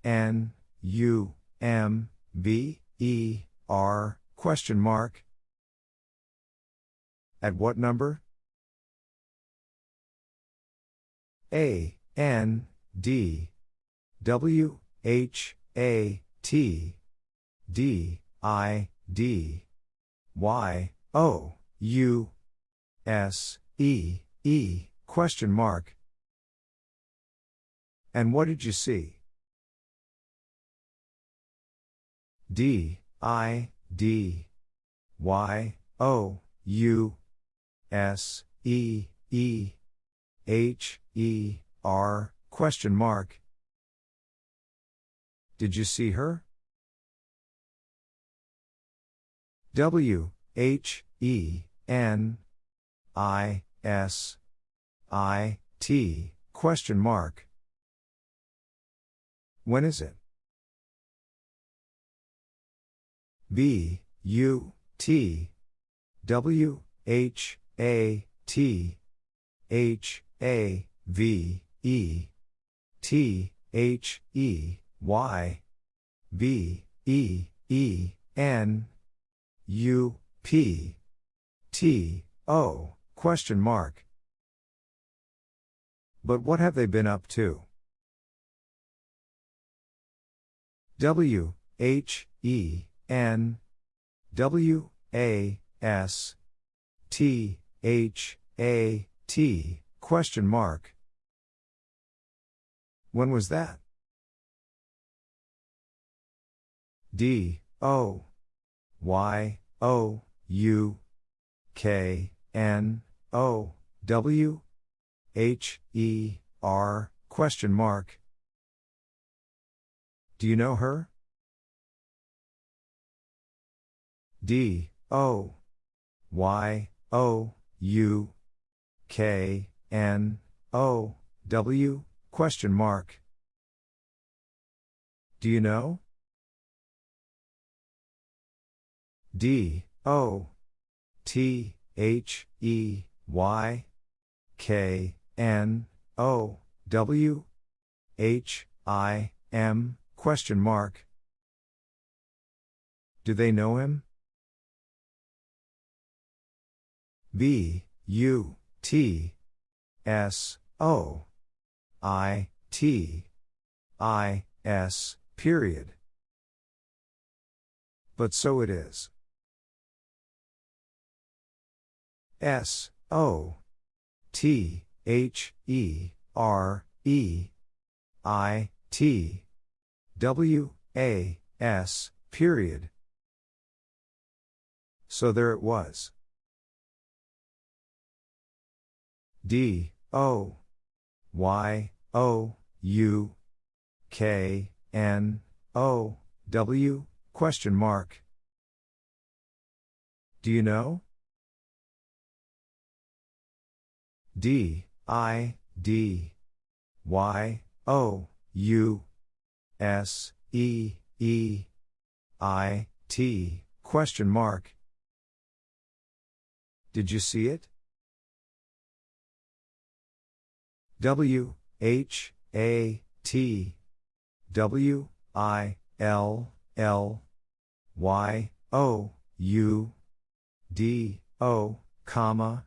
S1: N U M B E R question mark. At what number? A N D W H A T D I D Y O U S E E question mark. And what did you see? D I D Y O U S E E H E R question mark. Did you see her? W H E N I S I T question mark. When is it? B U T W H A T H A V E T H E Y B E E N U P T O question mark. But what have they been up to? W H E N W A S T H A T question mark. When was that? D O Y O U K N O W H E R question mark. Do you know her? D O Y O U K N O W question mark. Do you know? D O T H E Y K N O W H I M question mark. Do they know him? B U T S O I T I S period. But so it is. S O T H E R E I T W A S period. So there it was. D. O. Y. O. U. K. N. O. W. Question mark. Do you know? D. I. D. Y. O. U. S. E. E. I. T. Question mark. Did you see it? W H A T W I L L Y O U D O comma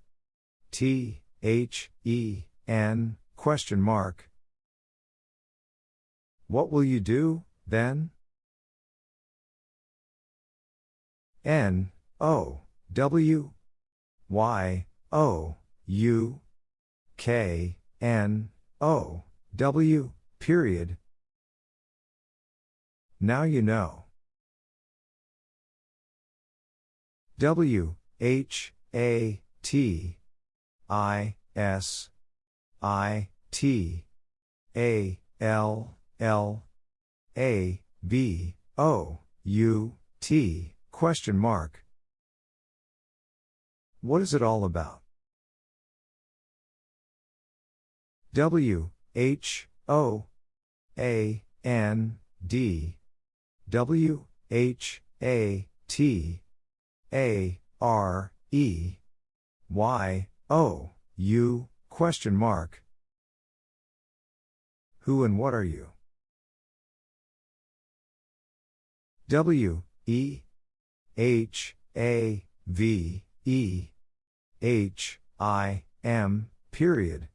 S1: T H E N question mark What will you do then? N O W Y O U K N O W period. Now you know. W H A T I S I T A L L A B O U T question mark. What is it all about? W H O A N D. W H A T A R E. Y O U question mark. Who and what are you? W E H A V E H I M period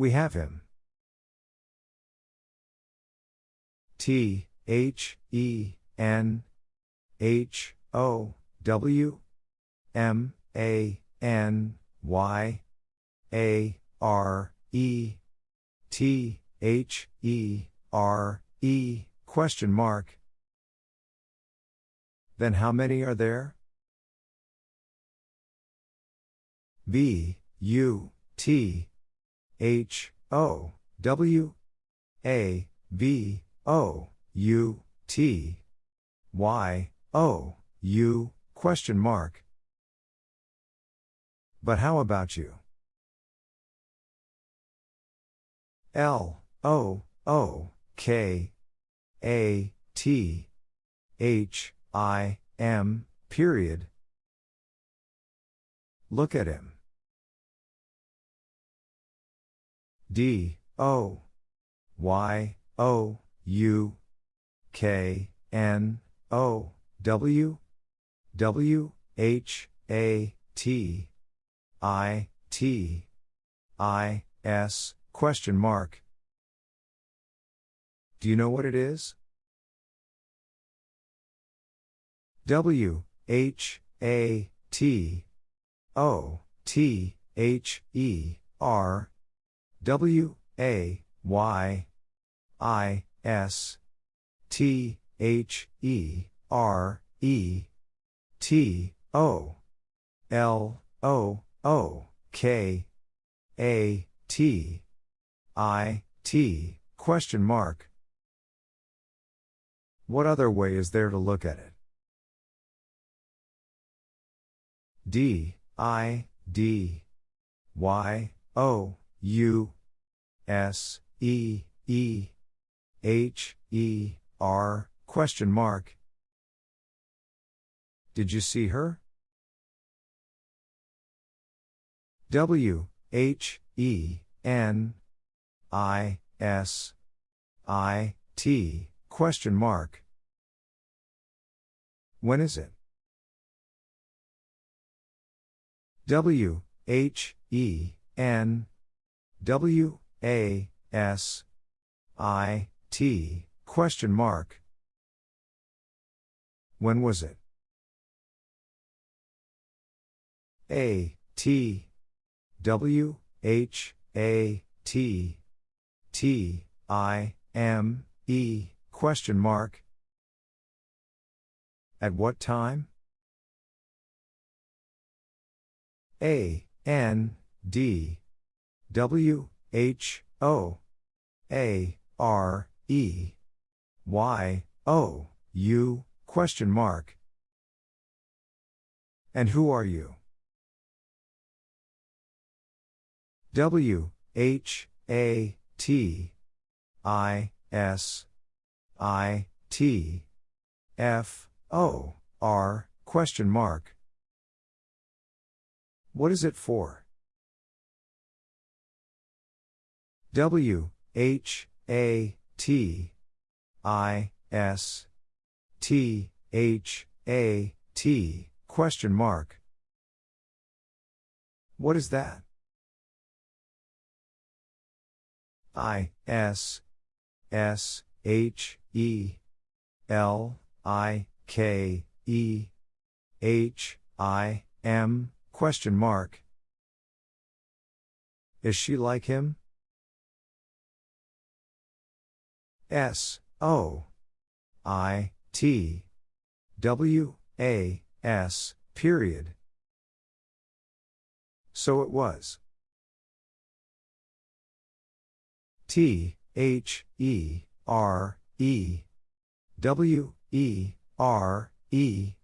S1: we have him. T H E N H O W M A N Y A R E T H E R E question mark. Then how many are there? B U T H O W A B O U T Y O U question mark. But how about you? L O O K A T H I M period. Look at him. D. O. Y. O. U. K. N. O. W. W. H. A. T. I. T. I. S. Question mark. Do you know what it is? W. H. A. T. O. T. H. E. R W A Y I S T H E R E T O L O O K A T I T question mark. What other way is there to look at it? D I D Y O U S E E H E R question mark. Did you see her? W H E N I S I T question mark. When is it? W H E N W A S I T question mark. When was it? A T W H A T T I M E question mark. At what time? A N D W H O A R E Y O U question mark. And who are you? W H A T I S I T F O R question mark. What is it for? W H A T I S T H A T question mark. What is that? I S S H E L I K E H I M question mark. Is she like him? S O I T W A S period. So it was. T H E R E W E R E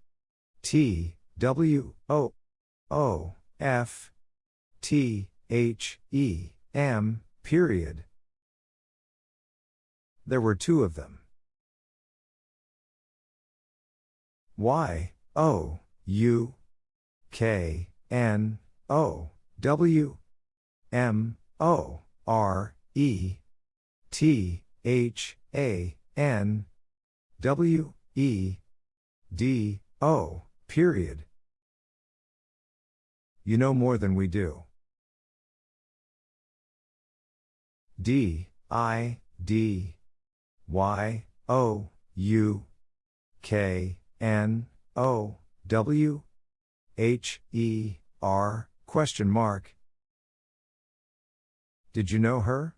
S1: T W O O F T H E M period. There were two of them. Y O U K N O W M O R E T H A N W E D O period. You know more than we do. D I D Y O U K N O W H E R question mark. Did you know her?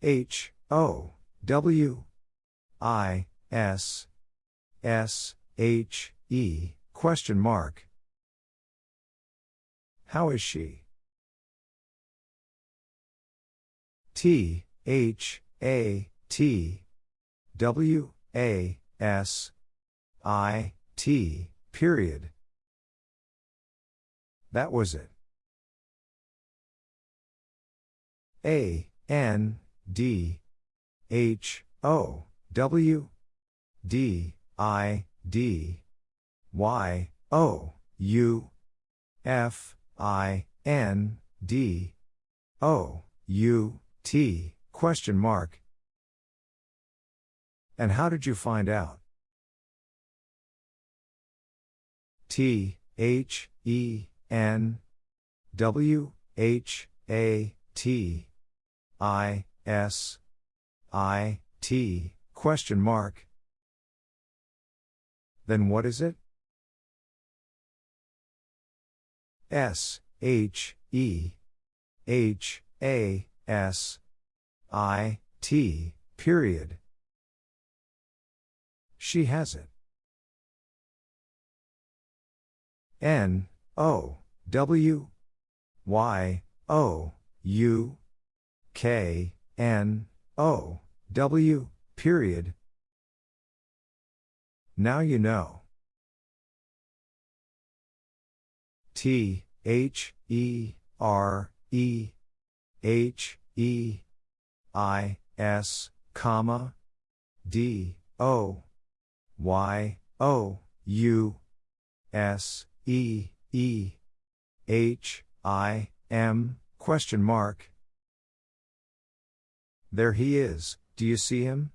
S1: H O W I S S H E question mark. How is she? T H A T W A S I T period. That was it. A N D H O W D I D Y O U F I N D O U T question mark. And how did you find out? T H E N W H A T I S I T question mark. Then what is it? S H E H A S I T period. She has it. N O W Y O U K N O W period. Now you know. T H E R E H E I S comma D O Y O U S E E H I M question mark. There he is, do you see him?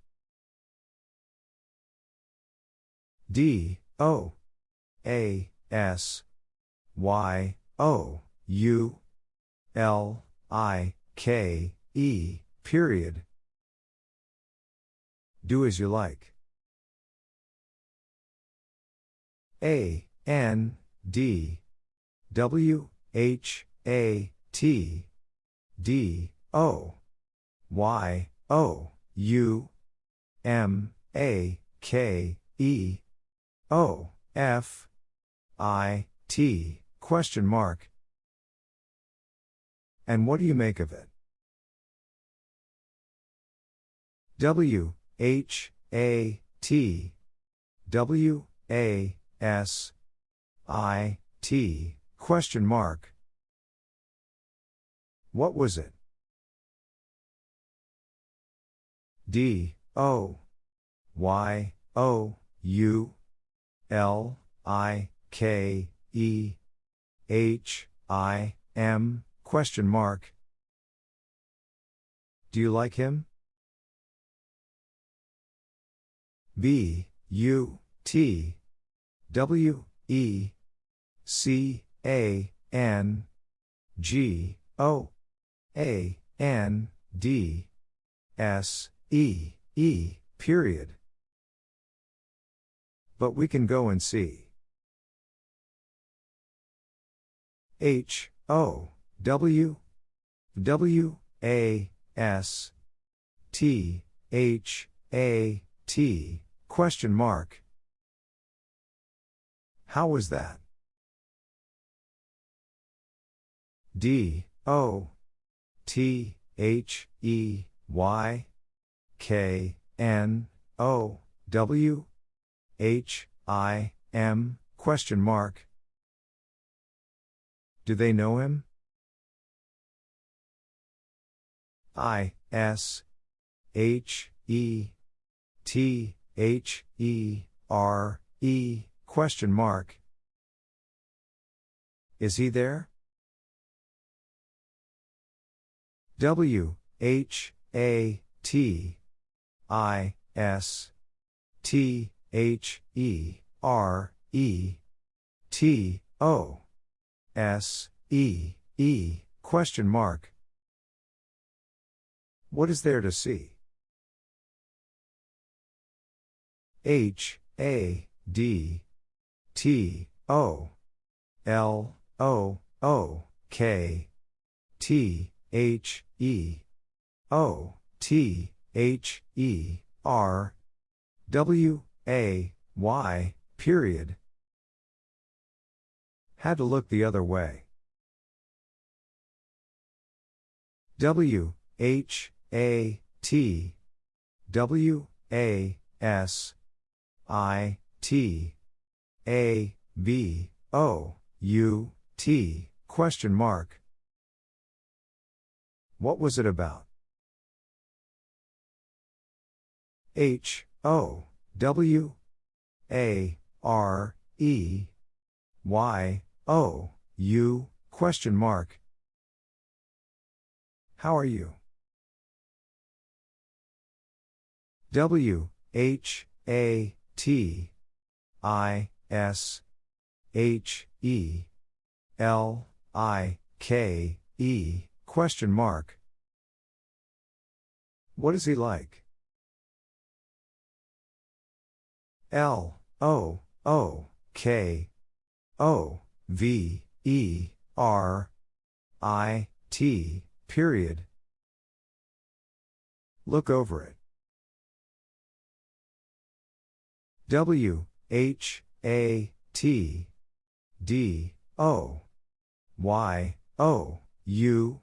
S1: D O A S Y O U L I K E period. Do as you like. A N D W H A T D O Y O U M A K E O F I T question mark. And what do you make of it? W H A T W A S I T question mark. What was it? D O Y O U L I K E H I M question mark. Do you like him? B U T W E C A N G O A N D S E E period. But we can go and see. H O W W A S T H A T question mark. How was that? D O T H E Y K N O W H I M question mark. Do they know him? I S H E T H E R E question mark. Is he there? W H A T I S T H E R E T O S E E question mark. What is there to see? H A D T O L O O K T H E O T H E R W A Y period. Had to look the other way. W H A T W A S I T A B O U T question mark. What was it about? H O W A R E Y O U question mark. How are you? W H A T I S H E L I K E question mark. What is he like? L O O K O V E R I T period. Look over it. W H A T D O Y O U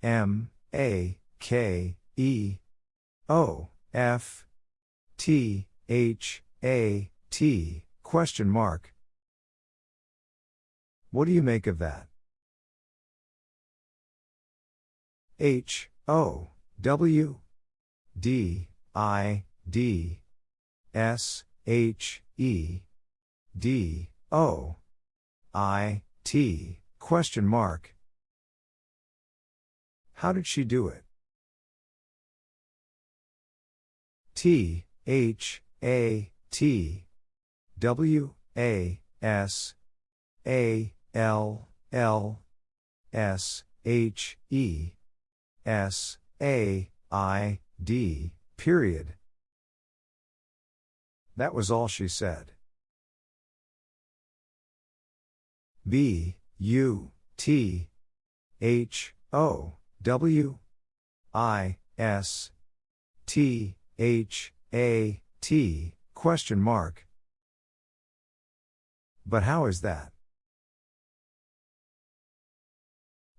S1: M A K E O F T H A T question mark. What do you make of that? H O W D I D S H E D O I T question mark. How did she do it? T H A T W A S A L L S H E S A I D period. That was all she said. B U T H O W I S T H A T question mark. But how is that?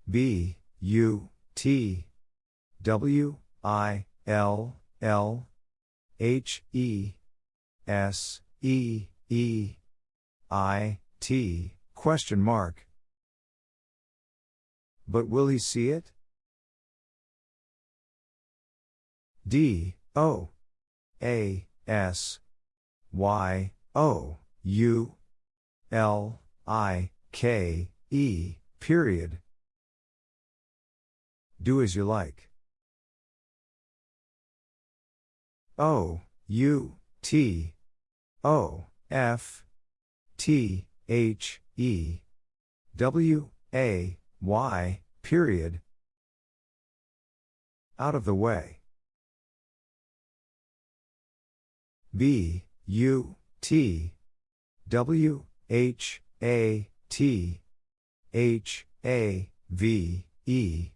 S1: B U T W I L L H E S E E I T question mark. But will he see it? D O A S Y O U L I K E period. Do as you like. O U T O F T H E W A Y period. Out of the way. B U T W H A T H A V E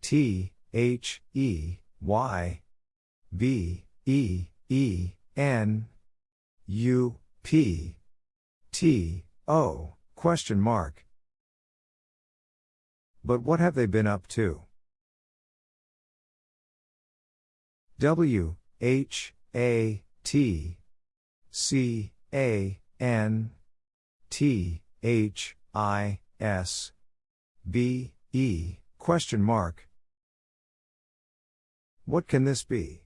S1: T H E Y B E E N U P T O question mark. But what have they been up to? W H A T C A N T H I S B E question mark. What can this be?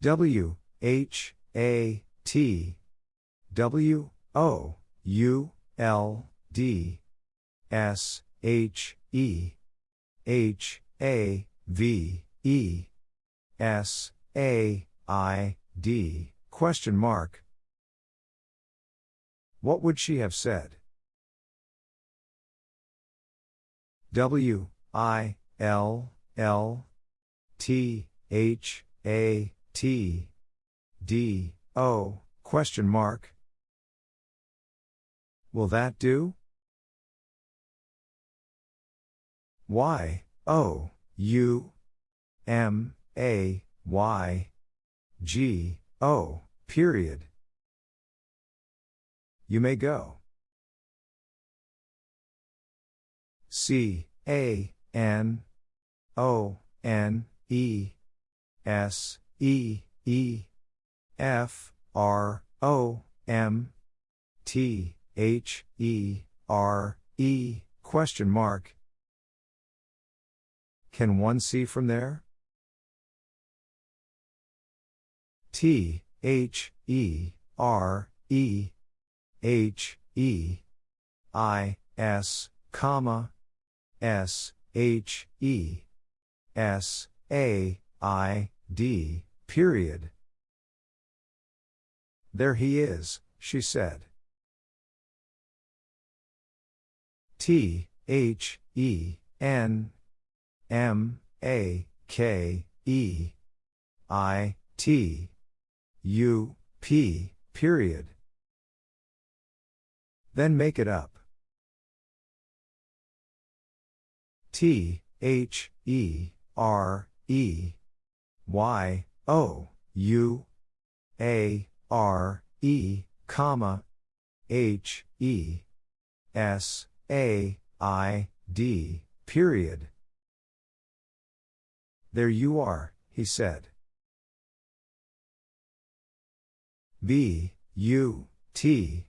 S1: W H A T W O U L D S H E H A V E S A I D question mark. What would she have said? W I L L T H A T D O question mark. Will that do? Y O U M A Y G O period. You may go. C A N O N E S E E F R O M T H E R E question mark. Can one see from there? T H E R E H E I S comma S H E S A I D period. There he is, she said. T H E N M A K E I T U P period. Then make it up. T H E R E Y O U A R E comma H E S A I D period. There you are, he said. B U T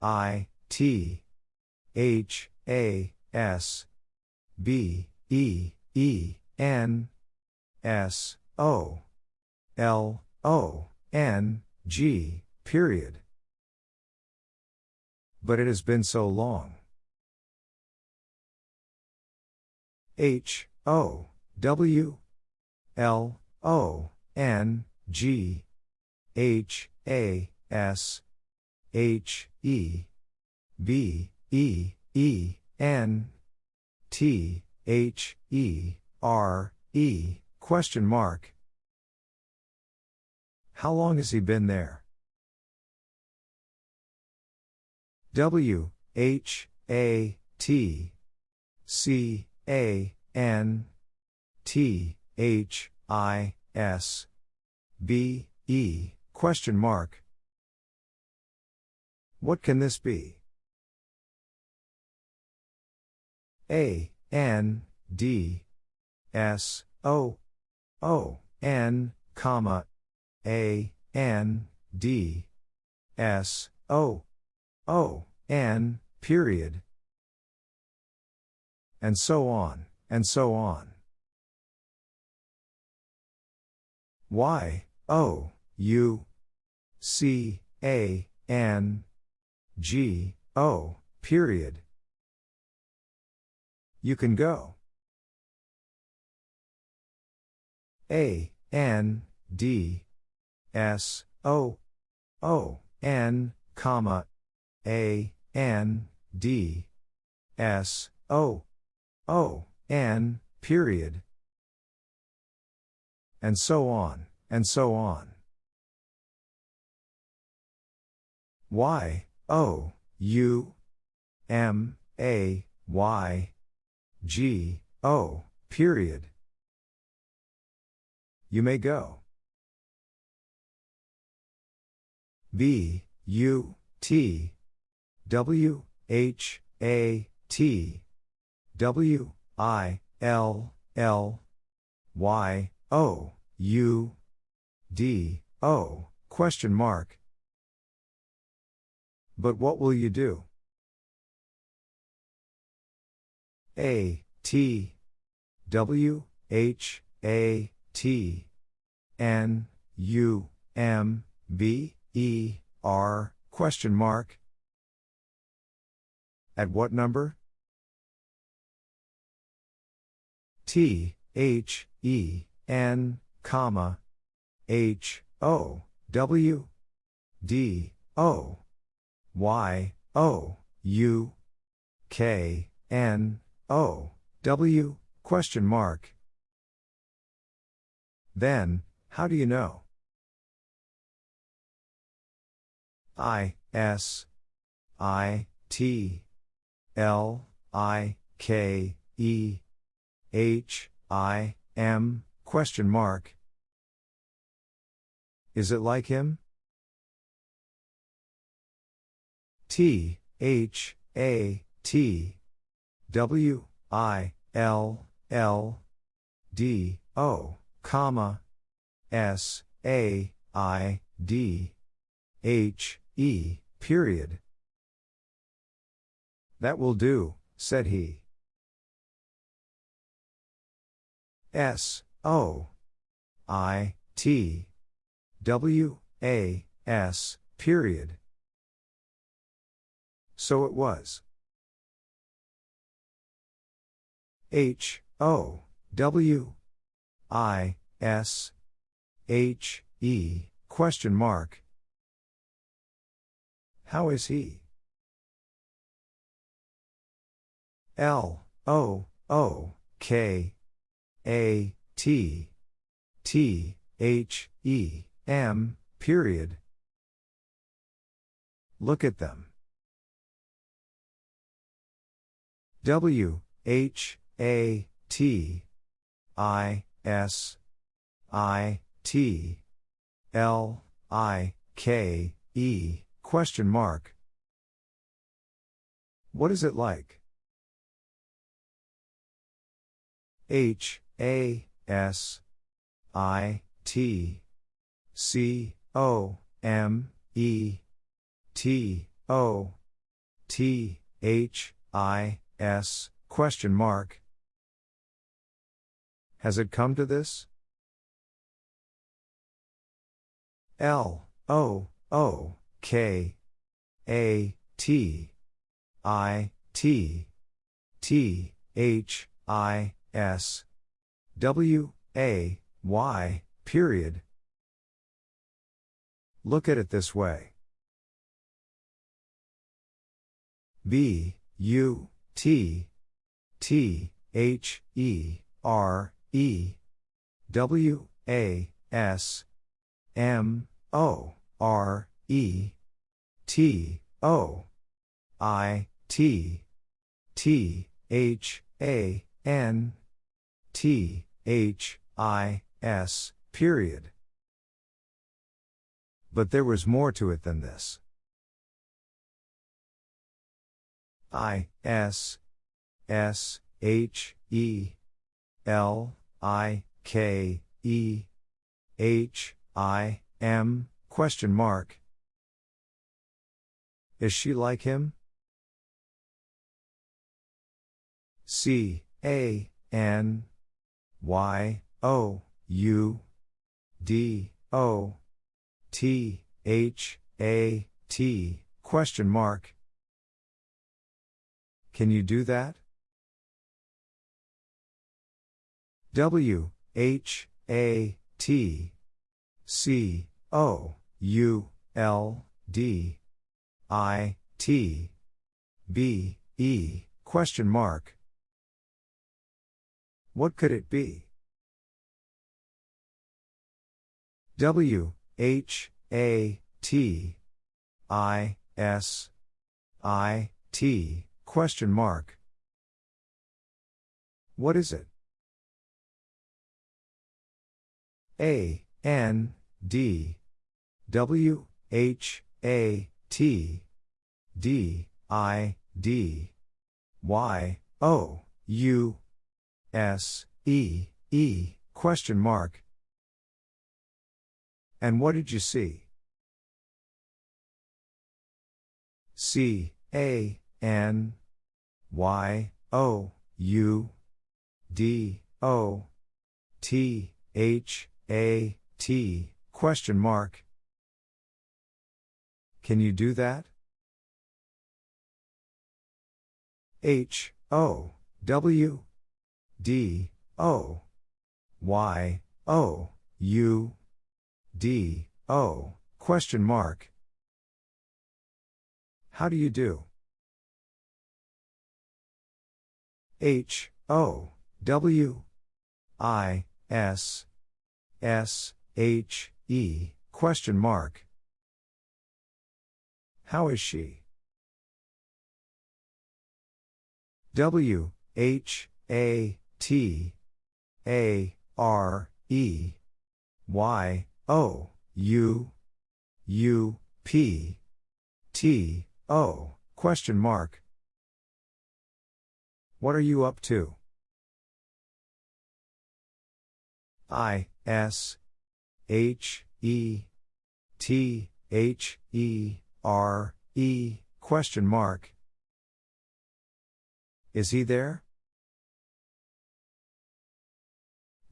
S1: I T H A S B E E N S O L O N G period. But it has been so long. H O W L O N G H A S H E B E E N T H E R E question mark. How long has he been there? W H A T C A N T H I S B E question mark. What can this be? A N D S O O N comma A N D S O O N period. And so on and so on. Y O U C A N G O period. You can go. A N D S O O N comma A N D S O O N period and so on and so on Y O U M A Y G, O, period. You may go. B, U, T, W, H, A, T, W, I, L, L, Y, O, U, D, O, question mark. But what will you do? A, T, W, H, A, T, N, U, M, B, E, R, question mark. At what number? T, H, E, N, comma, H, O, W, D, O, Y, O, U, K, N, O, W, question mark. Then, how do you know? I, S, I, T, L, I, K, E, H, I, M, question mark. Is it like him? T, H, A, T, W I L L D O comma S A I D H E period. That will do, said he. S O I T W A S period. So it was. H O W I S H E question mark. How is he? L O O K A T T H E M period. Look at them. W H a, T, I, S, I, T, L, I, K, E, question mark. What is it like? H, A, S, I, T, C, O, M, E, T, O, T, H, I, S, question mark. Has it come to this? L O O K A T I T T H I S W A Y period. Look at it this way. B U T T H E R E W A S M O R E T O I, T, T, H, A, N, T, H, I, S, period. But there was more to it than this. I, S, S, H, E, L, I, K, E, H, I, M, question mark. Is she like him? C, A, N, Y, O, U, D, O, T, H, A, T, question mark. Can you do that? W, H, A, T, C, O, U, L, D, I, T, B, E, question mark. What could it be? W, H, A, T, I, S, I, T, question mark. What is it? A, N, D, W, H, A, T, D, I, D, Y, O, U, S, E, E, question mark. And what did you see? C, A, N, Y, O, U, D, O, T, H, A, T, question mark. Can you do that? H, O, W, D, O, Y, O, U, D, O, question mark. How do you do? H, O, W, I, S, S, H, E, question mark. How is she? W, H, A, T, A, R, E, Y, O, U, U, P, T, O, question mark. What are you up to? I, S, H, E, T, H, E, R, E, question mark. Is he there?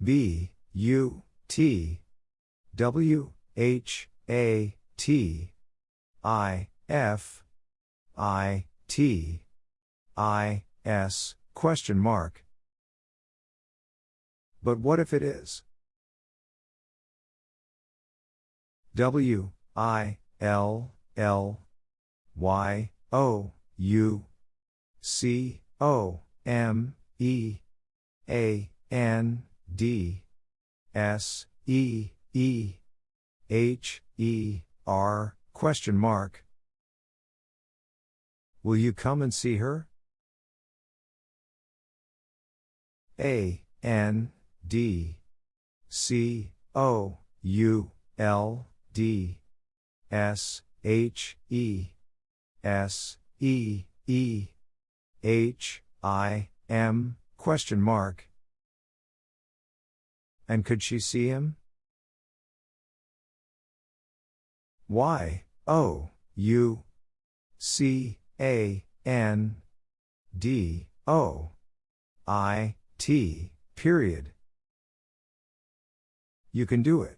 S1: B, U, T, W, H, A, T, I, F, I, T, I, S, question mark. But what if it is? W, I, L, L, Y, O, U, C, O, M, E, A, N, D, S, E, E, H, E, R, question mark. Will you come and see her? A, N, D, C, O, U, L, D, S, H, E, S, E, E, H, I, M, question mark. And could she see him? Y, O, U, C, A, N, D, O, I, T, period. You can do it.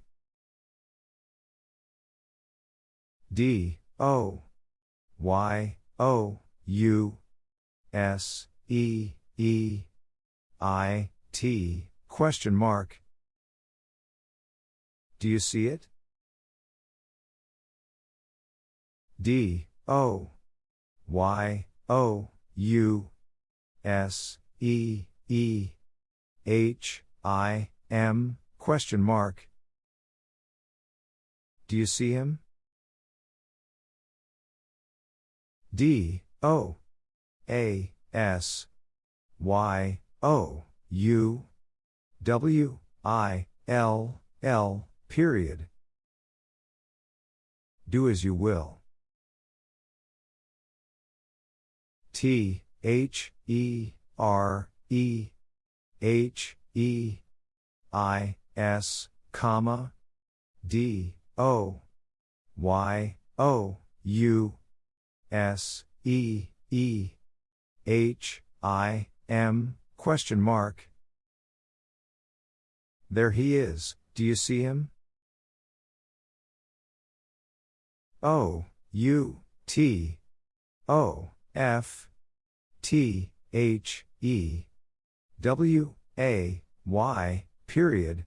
S1: D, O, Y, O, U, S, E, E, I, T, question mark. Do you see it? D, O, Y, O, U, S, E, E, H, I, M, question mark. Do you see him? D, O A S Y O U W I L L period. Do as you will. T H E R E H E I S comma D O Y O U S E E H I M question mark There he is, do you see him? O U T O F T H E W A Y period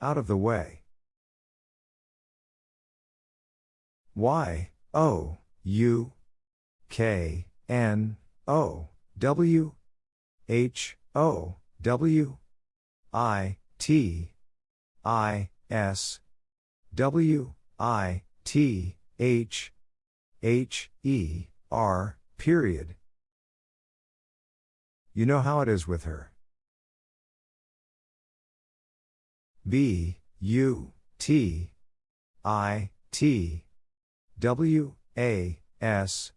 S1: out of the way. Y, O, U, K, N, O, W, H, O, W, I, T, I, S, W, I, T, H, H, E, R, period. You know how it is with her. B, U, T, I, T, W, A, S,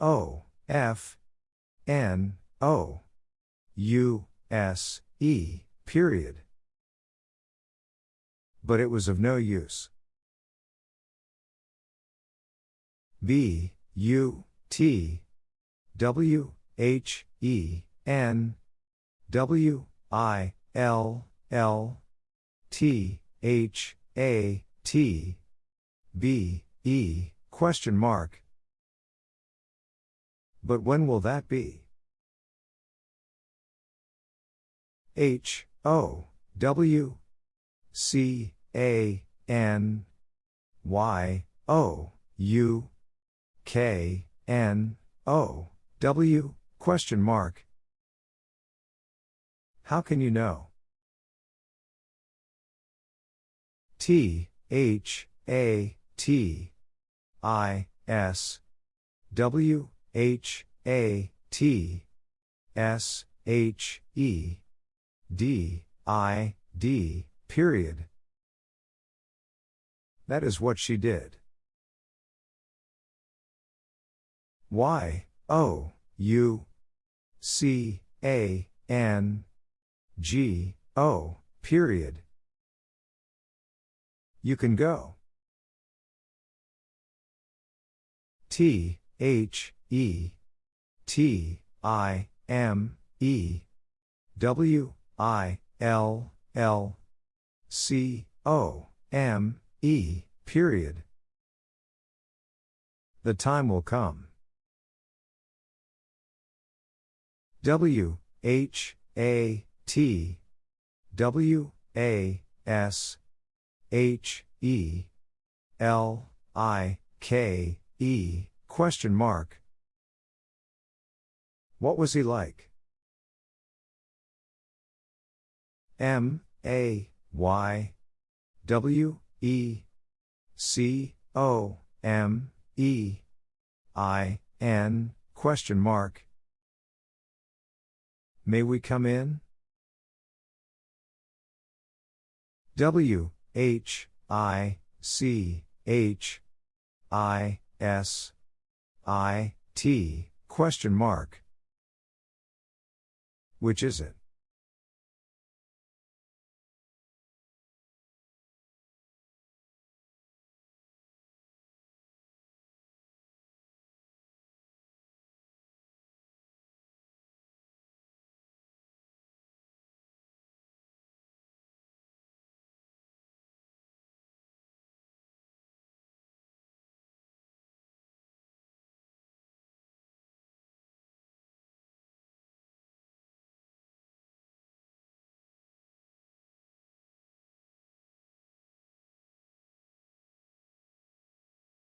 S1: O, F, N, O, U, S, E, period. But it was of no use. B, U, T, W, H, E, N, W, I, L, L, T, H, A, T, B, E, question mark. But when will that be? H, O, W, C, A, N, Y, O, U, K, N, O, W, question mark. How can you know? T, H, A, T, I, S, W, H, A, T, S, H, E, D, I, D, period. That is what she did. Y, O, U, C, A, N, G, O, period. You can go. T, H, E, T, I, M, E, W, I, L, L, C, O, M, E, period. The time will come. W, H, A, T, W, A, S, H, E, L, I, K, E, question mark. What was he like? M, A, Y, W, E, C, O, M, E, I, N, question mark. May we come in? W, H, I, C, H, I, S, I, T, question mark. Which is it?